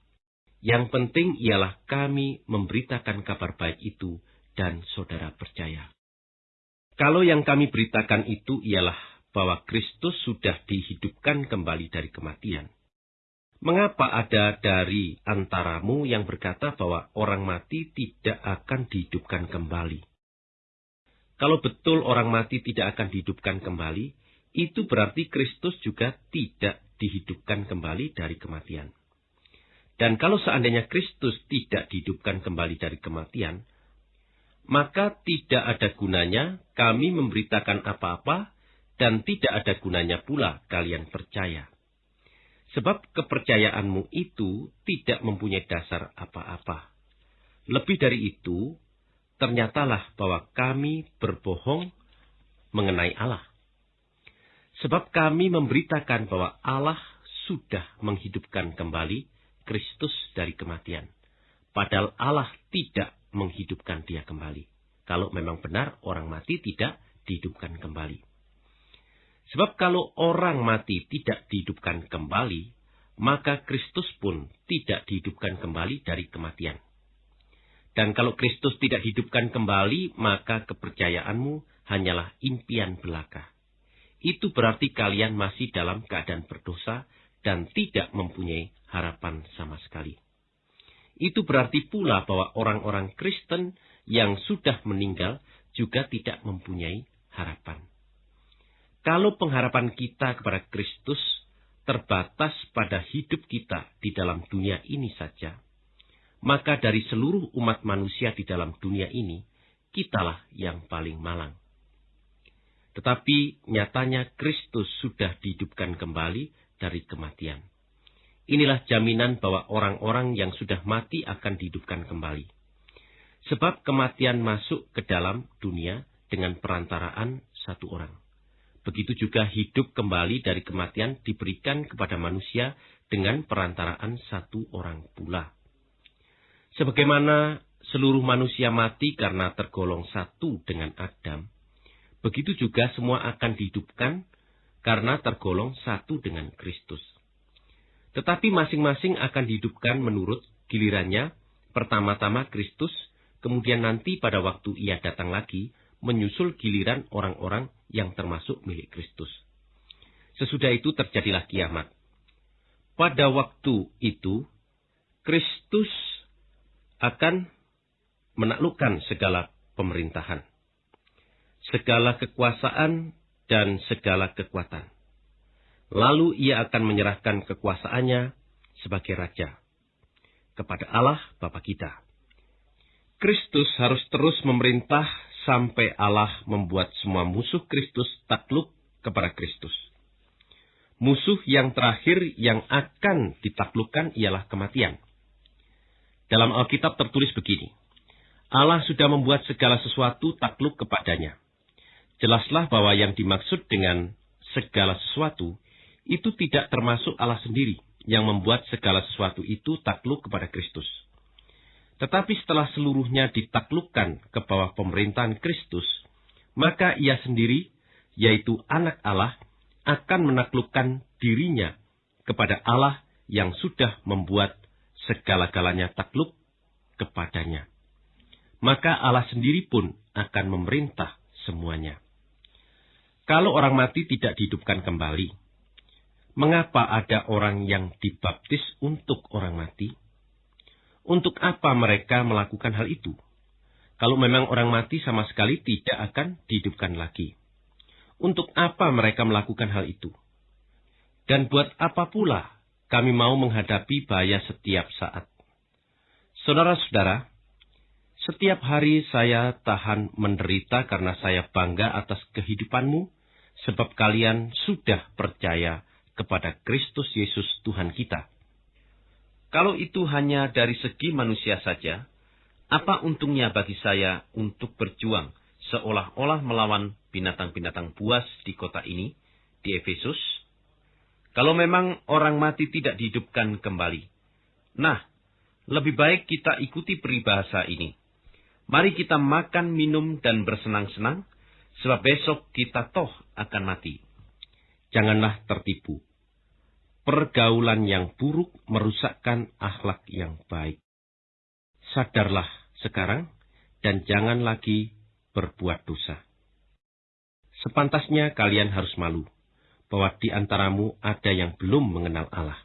Speaker 1: Yang penting ialah kami memberitakan kabar baik itu dan saudara percaya. Kalau yang kami beritakan itu ialah bahwa Kristus sudah dihidupkan kembali dari kematian. Mengapa ada dari antaramu yang berkata bahwa orang mati tidak akan dihidupkan kembali? Kalau betul orang mati tidak akan dihidupkan kembali, itu berarti Kristus juga tidak dihidupkan kembali dari kematian. Dan kalau seandainya Kristus tidak dihidupkan kembali dari kematian, maka tidak ada gunanya kami memberitakan apa-apa dan tidak ada gunanya pula kalian percaya. Sebab kepercayaanmu itu tidak mempunyai dasar apa-apa. Lebih dari itu, ternyatalah bahwa kami berbohong mengenai Allah. Sebab kami memberitakan bahwa Allah sudah menghidupkan kembali Kristus dari kematian. Padahal Allah tidak menghidupkan dia kembali. Kalau memang benar orang mati tidak dihidupkan kembali. Sebab kalau orang mati tidak dihidupkan kembali, maka Kristus pun tidak dihidupkan kembali dari kematian. Dan kalau Kristus tidak hidupkan kembali, maka kepercayaanmu hanyalah impian belaka. Itu berarti kalian masih dalam keadaan berdosa dan tidak mempunyai harapan sama sekali. Itu berarti pula bahwa orang-orang Kristen yang sudah meninggal juga tidak mempunyai harapan. Kalau pengharapan kita kepada Kristus terbatas pada hidup kita di dalam dunia ini saja, maka dari seluruh umat manusia di dalam dunia ini, kitalah yang paling malang. Tetapi nyatanya Kristus sudah dihidupkan kembali dari kematian. Inilah jaminan bahwa orang-orang yang sudah mati akan dihidupkan kembali. Sebab kematian masuk ke dalam dunia dengan perantaraan satu orang. Begitu juga hidup kembali dari kematian diberikan kepada manusia dengan perantaraan satu orang pula. Sebagaimana seluruh manusia mati karena tergolong satu dengan Adam, begitu juga semua akan dihidupkan karena tergolong satu dengan Kristus. Tetapi masing-masing akan dihidupkan menurut gilirannya, pertama-tama Kristus, kemudian nanti pada waktu ia datang lagi, menyusul giliran orang-orang yang termasuk milik Kristus. Sesudah itu terjadilah kiamat. Pada waktu itu, Kristus akan menaklukkan segala pemerintahan, segala kekuasaan, dan segala kekuatan Lalu ia akan menyerahkan kekuasaannya sebagai raja kepada Allah Bapa kita. Kristus harus terus memerintah sampai Allah membuat semua musuh Kristus takluk kepada Kristus. Musuh yang terakhir yang akan ditaklukkan ialah kematian. Dalam Alkitab tertulis begini, Allah sudah membuat segala sesuatu takluk kepadanya. Jelaslah bahwa yang dimaksud dengan segala sesuatu itu tidak termasuk Allah sendiri yang membuat segala sesuatu itu takluk kepada Kristus. Tetapi setelah seluruhnya ditaklukkan ke bawah pemerintahan Kristus, maka ia sendiri, yaitu anak Allah, akan menaklukkan dirinya kepada Allah yang sudah membuat segala-galanya takluk kepadanya. Maka Allah sendiri pun akan memerintah semuanya. Kalau orang mati tidak dihidupkan kembali, Mengapa ada orang yang dibaptis untuk orang mati? Untuk apa mereka melakukan hal itu? Kalau memang orang mati sama sekali tidak akan dihidupkan lagi. Untuk apa mereka melakukan hal itu? Dan buat apa pula kami mau menghadapi bahaya setiap saat? Saudara-saudara, setiap hari saya tahan menderita karena saya bangga atas kehidupanmu, sebab kalian sudah percaya kepada Kristus Yesus Tuhan kita. Kalau itu hanya dari segi manusia saja, apa untungnya bagi saya untuk berjuang seolah-olah melawan binatang-binatang buas di kota ini, di Efesus? Kalau memang orang mati tidak dihidupkan kembali. Nah, lebih baik kita ikuti peribahasa ini. Mari kita makan, minum, dan bersenang-senang, sebab besok kita toh akan mati. Janganlah tertipu pergaulan yang buruk merusakkan akhlak yang baik. Sadarlah sekarang dan jangan lagi berbuat dosa. Sepantasnya kalian harus malu bahwa di antaramu ada yang belum mengenal Allah.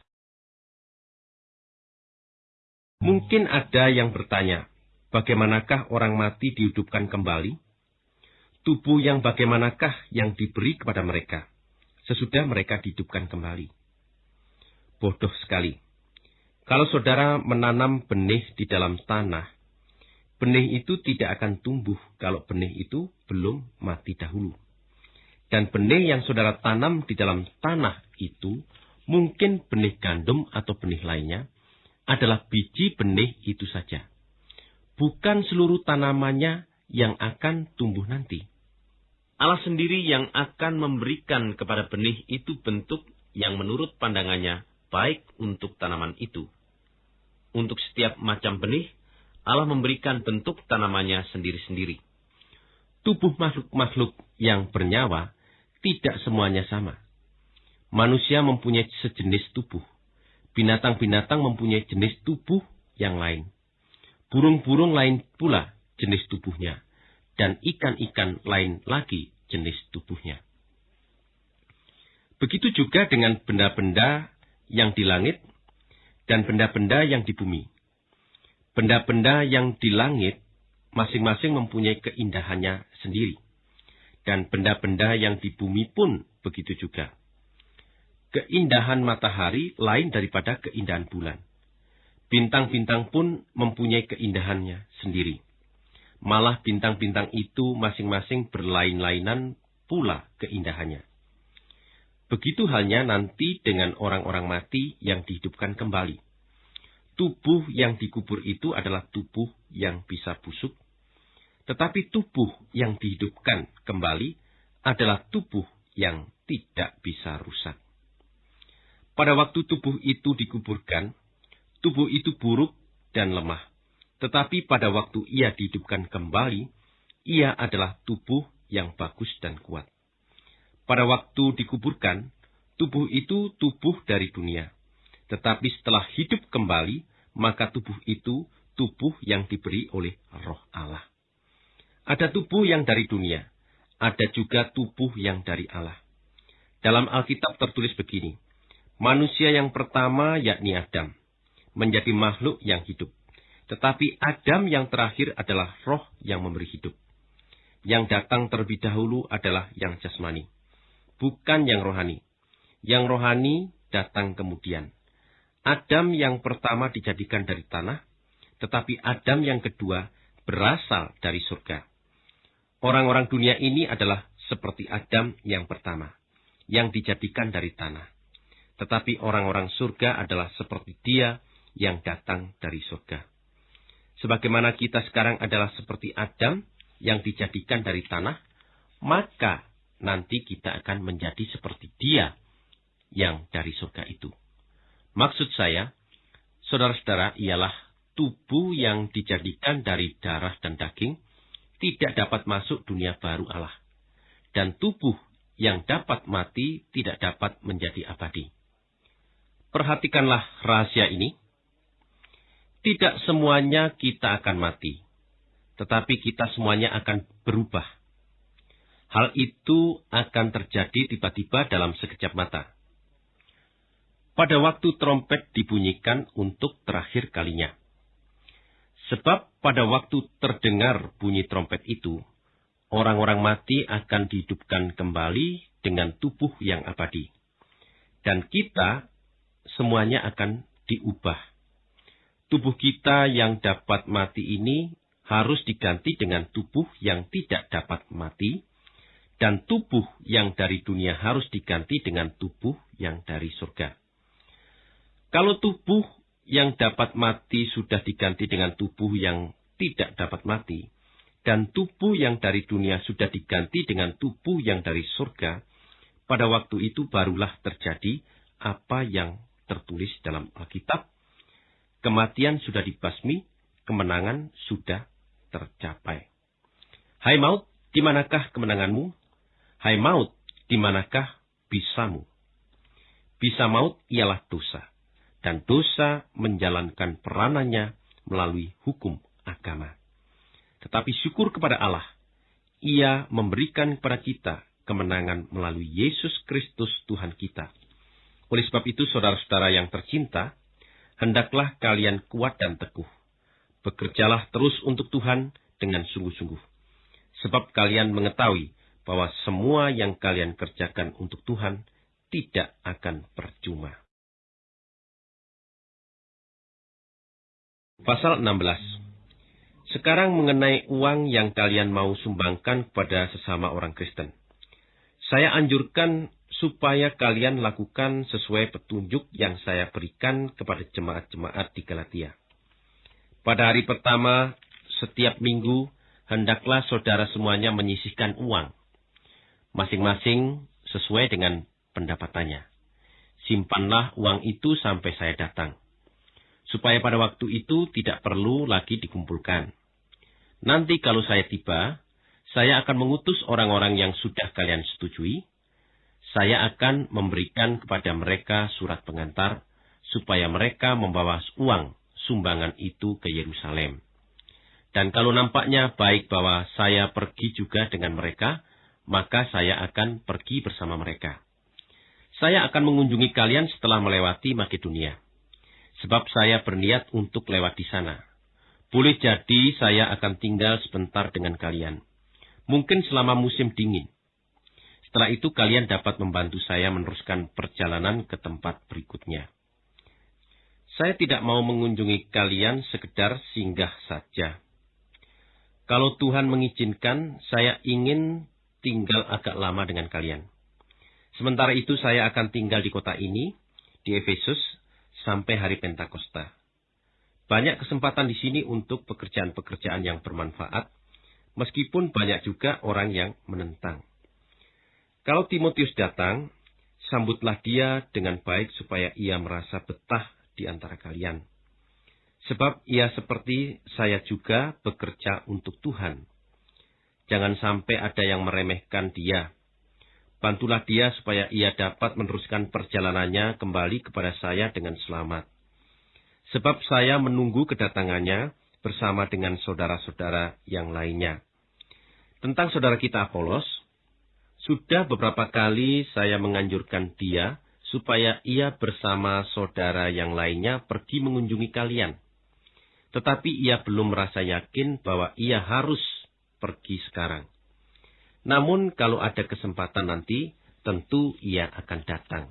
Speaker 1: Mungkin ada yang bertanya, bagaimanakah orang mati dihidupkan kembali? Tubuh yang bagaimanakah yang diberi kepada mereka sesudah mereka dihidupkan kembali? Bodoh sekali. Kalau saudara menanam benih di dalam tanah, benih itu tidak akan tumbuh kalau benih itu belum mati dahulu. Dan benih yang saudara tanam di dalam tanah itu, mungkin benih gandum atau benih lainnya, adalah biji benih itu saja. Bukan seluruh tanamannya yang akan tumbuh nanti. Allah sendiri yang akan memberikan kepada benih itu bentuk yang menurut pandangannya terbaik untuk tanaman itu. Untuk setiap macam benih, Allah memberikan bentuk tanamannya sendiri-sendiri. Tubuh makhluk-makhluk yang bernyawa tidak semuanya sama. Manusia mempunyai sejenis tubuh. Binatang-binatang mempunyai jenis tubuh yang lain. Burung-burung lain pula jenis tubuhnya. Dan ikan-ikan lain lagi jenis tubuhnya. Begitu juga dengan benda-benda yang di langit dan benda-benda yang di bumi. Benda-benda yang di langit masing-masing mempunyai keindahannya sendiri. Dan benda-benda yang di bumi pun begitu juga. Keindahan matahari lain daripada keindahan bulan. Bintang-bintang pun mempunyai keindahannya sendiri. Malah bintang-bintang itu masing-masing berlain-lainan pula keindahannya. Begitu halnya nanti dengan orang-orang mati yang dihidupkan kembali. Tubuh yang dikubur itu adalah tubuh yang bisa busuk, tetapi tubuh yang dihidupkan kembali adalah tubuh yang tidak bisa rusak. Pada waktu tubuh itu dikuburkan, tubuh itu buruk dan lemah. Tetapi pada waktu ia dihidupkan kembali, ia adalah tubuh yang bagus dan kuat. Pada waktu dikuburkan, tubuh itu tubuh dari dunia. Tetapi setelah hidup kembali, maka tubuh itu tubuh yang diberi oleh roh Allah. Ada tubuh yang dari dunia, ada juga tubuh yang dari Allah. Dalam Alkitab tertulis begini, manusia yang pertama yakni Adam, menjadi makhluk yang hidup. Tetapi Adam yang terakhir adalah roh yang memberi hidup. Yang datang terlebih dahulu adalah yang jasmani bukan yang rohani. Yang rohani datang kemudian. Adam yang pertama dijadikan dari tanah, tetapi Adam yang kedua berasal dari surga. Orang-orang dunia ini adalah seperti Adam yang pertama, yang dijadikan dari tanah. Tetapi orang-orang surga adalah seperti dia yang datang dari surga. Sebagaimana kita sekarang adalah seperti Adam yang dijadikan dari tanah, maka nanti kita akan menjadi seperti dia yang dari surga itu. Maksud saya, saudara-saudara, ialah tubuh yang dijadikan dari darah dan daging tidak dapat masuk dunia baru Allah. Dan tubuh yang dapat mati tidak dapat menjadi abadi. Perhatikanlah rahasia ini. Tidak semuanya kita akan mati, tetapi kita semuanya akan berubah Hal itu akan terjadi tiba-tiba dalam sekejap mata. Pada waktu trompet dibunyikan untuk terakhir kalinya. Sebab pada waktu terdengar bunyi trompet itu, orang-orang mati akan dihidupkan kembali dengan tubuh yang abadi. Dan kita semuanya akan diubah. Tubuh kita yang dapat mati ini harus diganti dengan tubuh yang tidak dapat mati, dan tubuh yang dari dunia harus diganti dengan tubuh yang dari surga. Kalau tubuh yang dapat mati sudah diganti dengan tubuh yang tidak dapat mati, dan tubuh yang dari dunia sudah diganti dengan tubuh yang dari surga, pada waktu itu barulah terjadi apa yang tertulis dalam Alkitab. Kematian sudah dibasmi, kemenangan sudah tercapai. Hai maut, di manakah kemenanganmu? Hai maut, di manakah bisamu? Bisa maut ialah dosa, dan dosa menjalankan peranannya melalui hukum agama. Tetapi syukur kepada Allah, Ia memberikan kepada kita kemenangan melalui Yesus Kristus Tuhan kita. Oleh sebab itu, saudara-saudara yang tercinta, hendaklah kalian kuat dan teguh. Bekerjalah terus untuk Tuhan dengan sungguh-sungguh. Sebab kalian mengetahui bahwa semua yang kalian kerjakan untuk Tuhan tidak akan percuma. Pasal 16 Sekarang mengenai uang yang kalian mau sumbangkan kepada sesama orang Kristen. Saya anjurkan supaya kalian lakukan sesuai petunjuk yang saya berikan kepada jemaat-jemaat di Galatia. Pada hari pertama, setiap minggu, hendaklah saudara semuanya menyisihkan uang masing-masing sesuai dengan pendapatannya. simpanlah uang itu sampai saya datang. Supaya pada waktu itu tidak perlu lagi dikumpulkan. Nanti kalau saya tiba, saya akan mengutus orang-orang yang sudah kalian setujui. Saya akan memberikan kepada mereka surat pengantar, supaya mereka membawa uang sumbangan itu ke Yerusalem. Dan kalau nampaknya baik bahwa saya pergi juga dengan mereka, maka saya akan pergi bersama mereka. Saya akan mengunjungi kalian setelah melewati Makedonia. Sebab saya berniat untuk lewat di sana. Boleh jadi saya akan tinggal sebentar dengan kalian. Mungkin selama musim dingin. Setelah itu kalian dapat membantu saya meneruskan perjalanan ke tempat berikutnya. Saya tidak mau mengunjungi kalian sekedar singgah saja kalau Tuhan mengizinkan, saya ingin tinggal agak lama dengan kalian. Sementara itu saya akan tinggal di kota ini, di Efesus, sampai hari Pentakosta. Banyak kesempatan di sini untuk pekerjaan-pekerjaan yang bermanfaat, meskipun banyak juga orang yang menentang. Kalau Timotius datang, sambutlah dia dengan baik supaya ia merasa betah di antara kalian Sebab ia seperti saya juga bekerja untuk Tuhan. Jangan sampai ada yang meremehkan dia. Bantulah dia supaya ia dapat meneruskan perjalanannya kembali kepada saya dengan selamat. Sebab saya menunggu kedatangannya bersama dengan saudara-saudara yang lainnya. Tentang saudara kita Apolos, sudah beberapa kali saya menganjurkan dia supaya ia bersama saudara yang lainnya pergi mengunjungi kalian tetapi ia belum merasa yakin bahwa ia harus pergi sekarang. Namun kalau ada kesempatan nanti, tentu ia akan datang.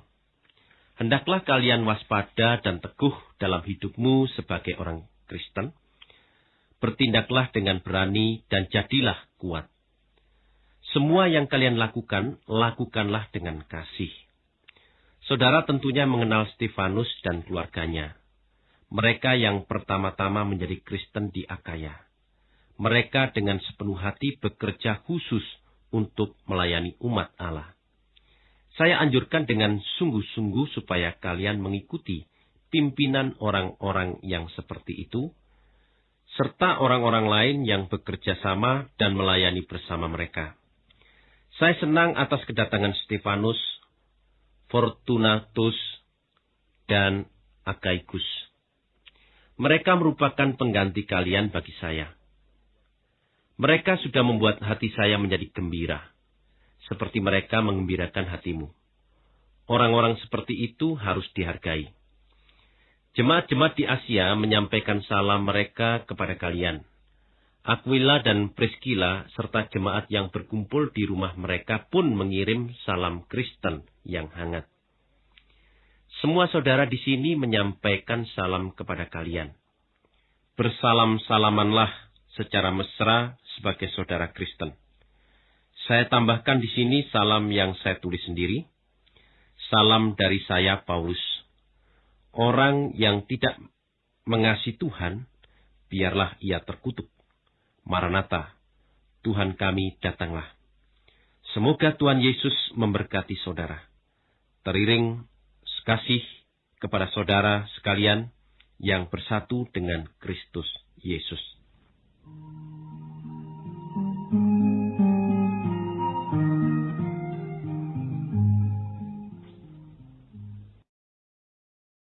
Speaker 1: Hendaklah kalian waspada dan teguh dalam hidupmu sebagai orang Kristen. Bertindaklah dengan berani dan jadilah kuat. Semua yang kalian lakukan, lakukanlah dengan kasih. Saudara tentunya mengenal Stefanus dan keluarganya mereka yang pertama-tama menjadi Kristen di Akaya. Mereka dengan sepenuh hati bekerja khusus untuk melayani umat Allah. Saya anjurkan dengan sungguh-sungguh supaya kalian mengikuti pimpinan orang-orang yang seperti itu, serta orang-orang lain yang bekerja sama dan melayani bersama mereka. Saya senang atas kedatangan Stefanus, Fortunatus, dan Agaikus. Mereka merupakan pengganti kalian bagi saya. Mereka sudah membuat hati saya menjadi gembira, seperti mereka mengembirakan hatimu. Orang-orang seperti itu harus dihargai. Jemaat-jemaat di Asia menyampaikan salam mereka kepada kalian. Aquila dan Priscilla serta jemaat yang berkumpul di rumah mereka pun mengirim salam Kristen yang hangat. Semua saudara di sini menyampaikan salam kepada kalian. Bersalam-salamanlah secara mesra sebagai saudara Kristen. Saya tambahkan di sini salam yang saya tulis sendiri. Salam dari saya, Paulus. Orang yang tidak mengasihi Tuhan, biarlah ia terkutuk. Maranatha, Tuhan kami datanglah. Semoga Tuhan Yesus memberkati saudara. Teriring kasih kepada saudara sekalian yang bersatu dengan Kristus Yesus.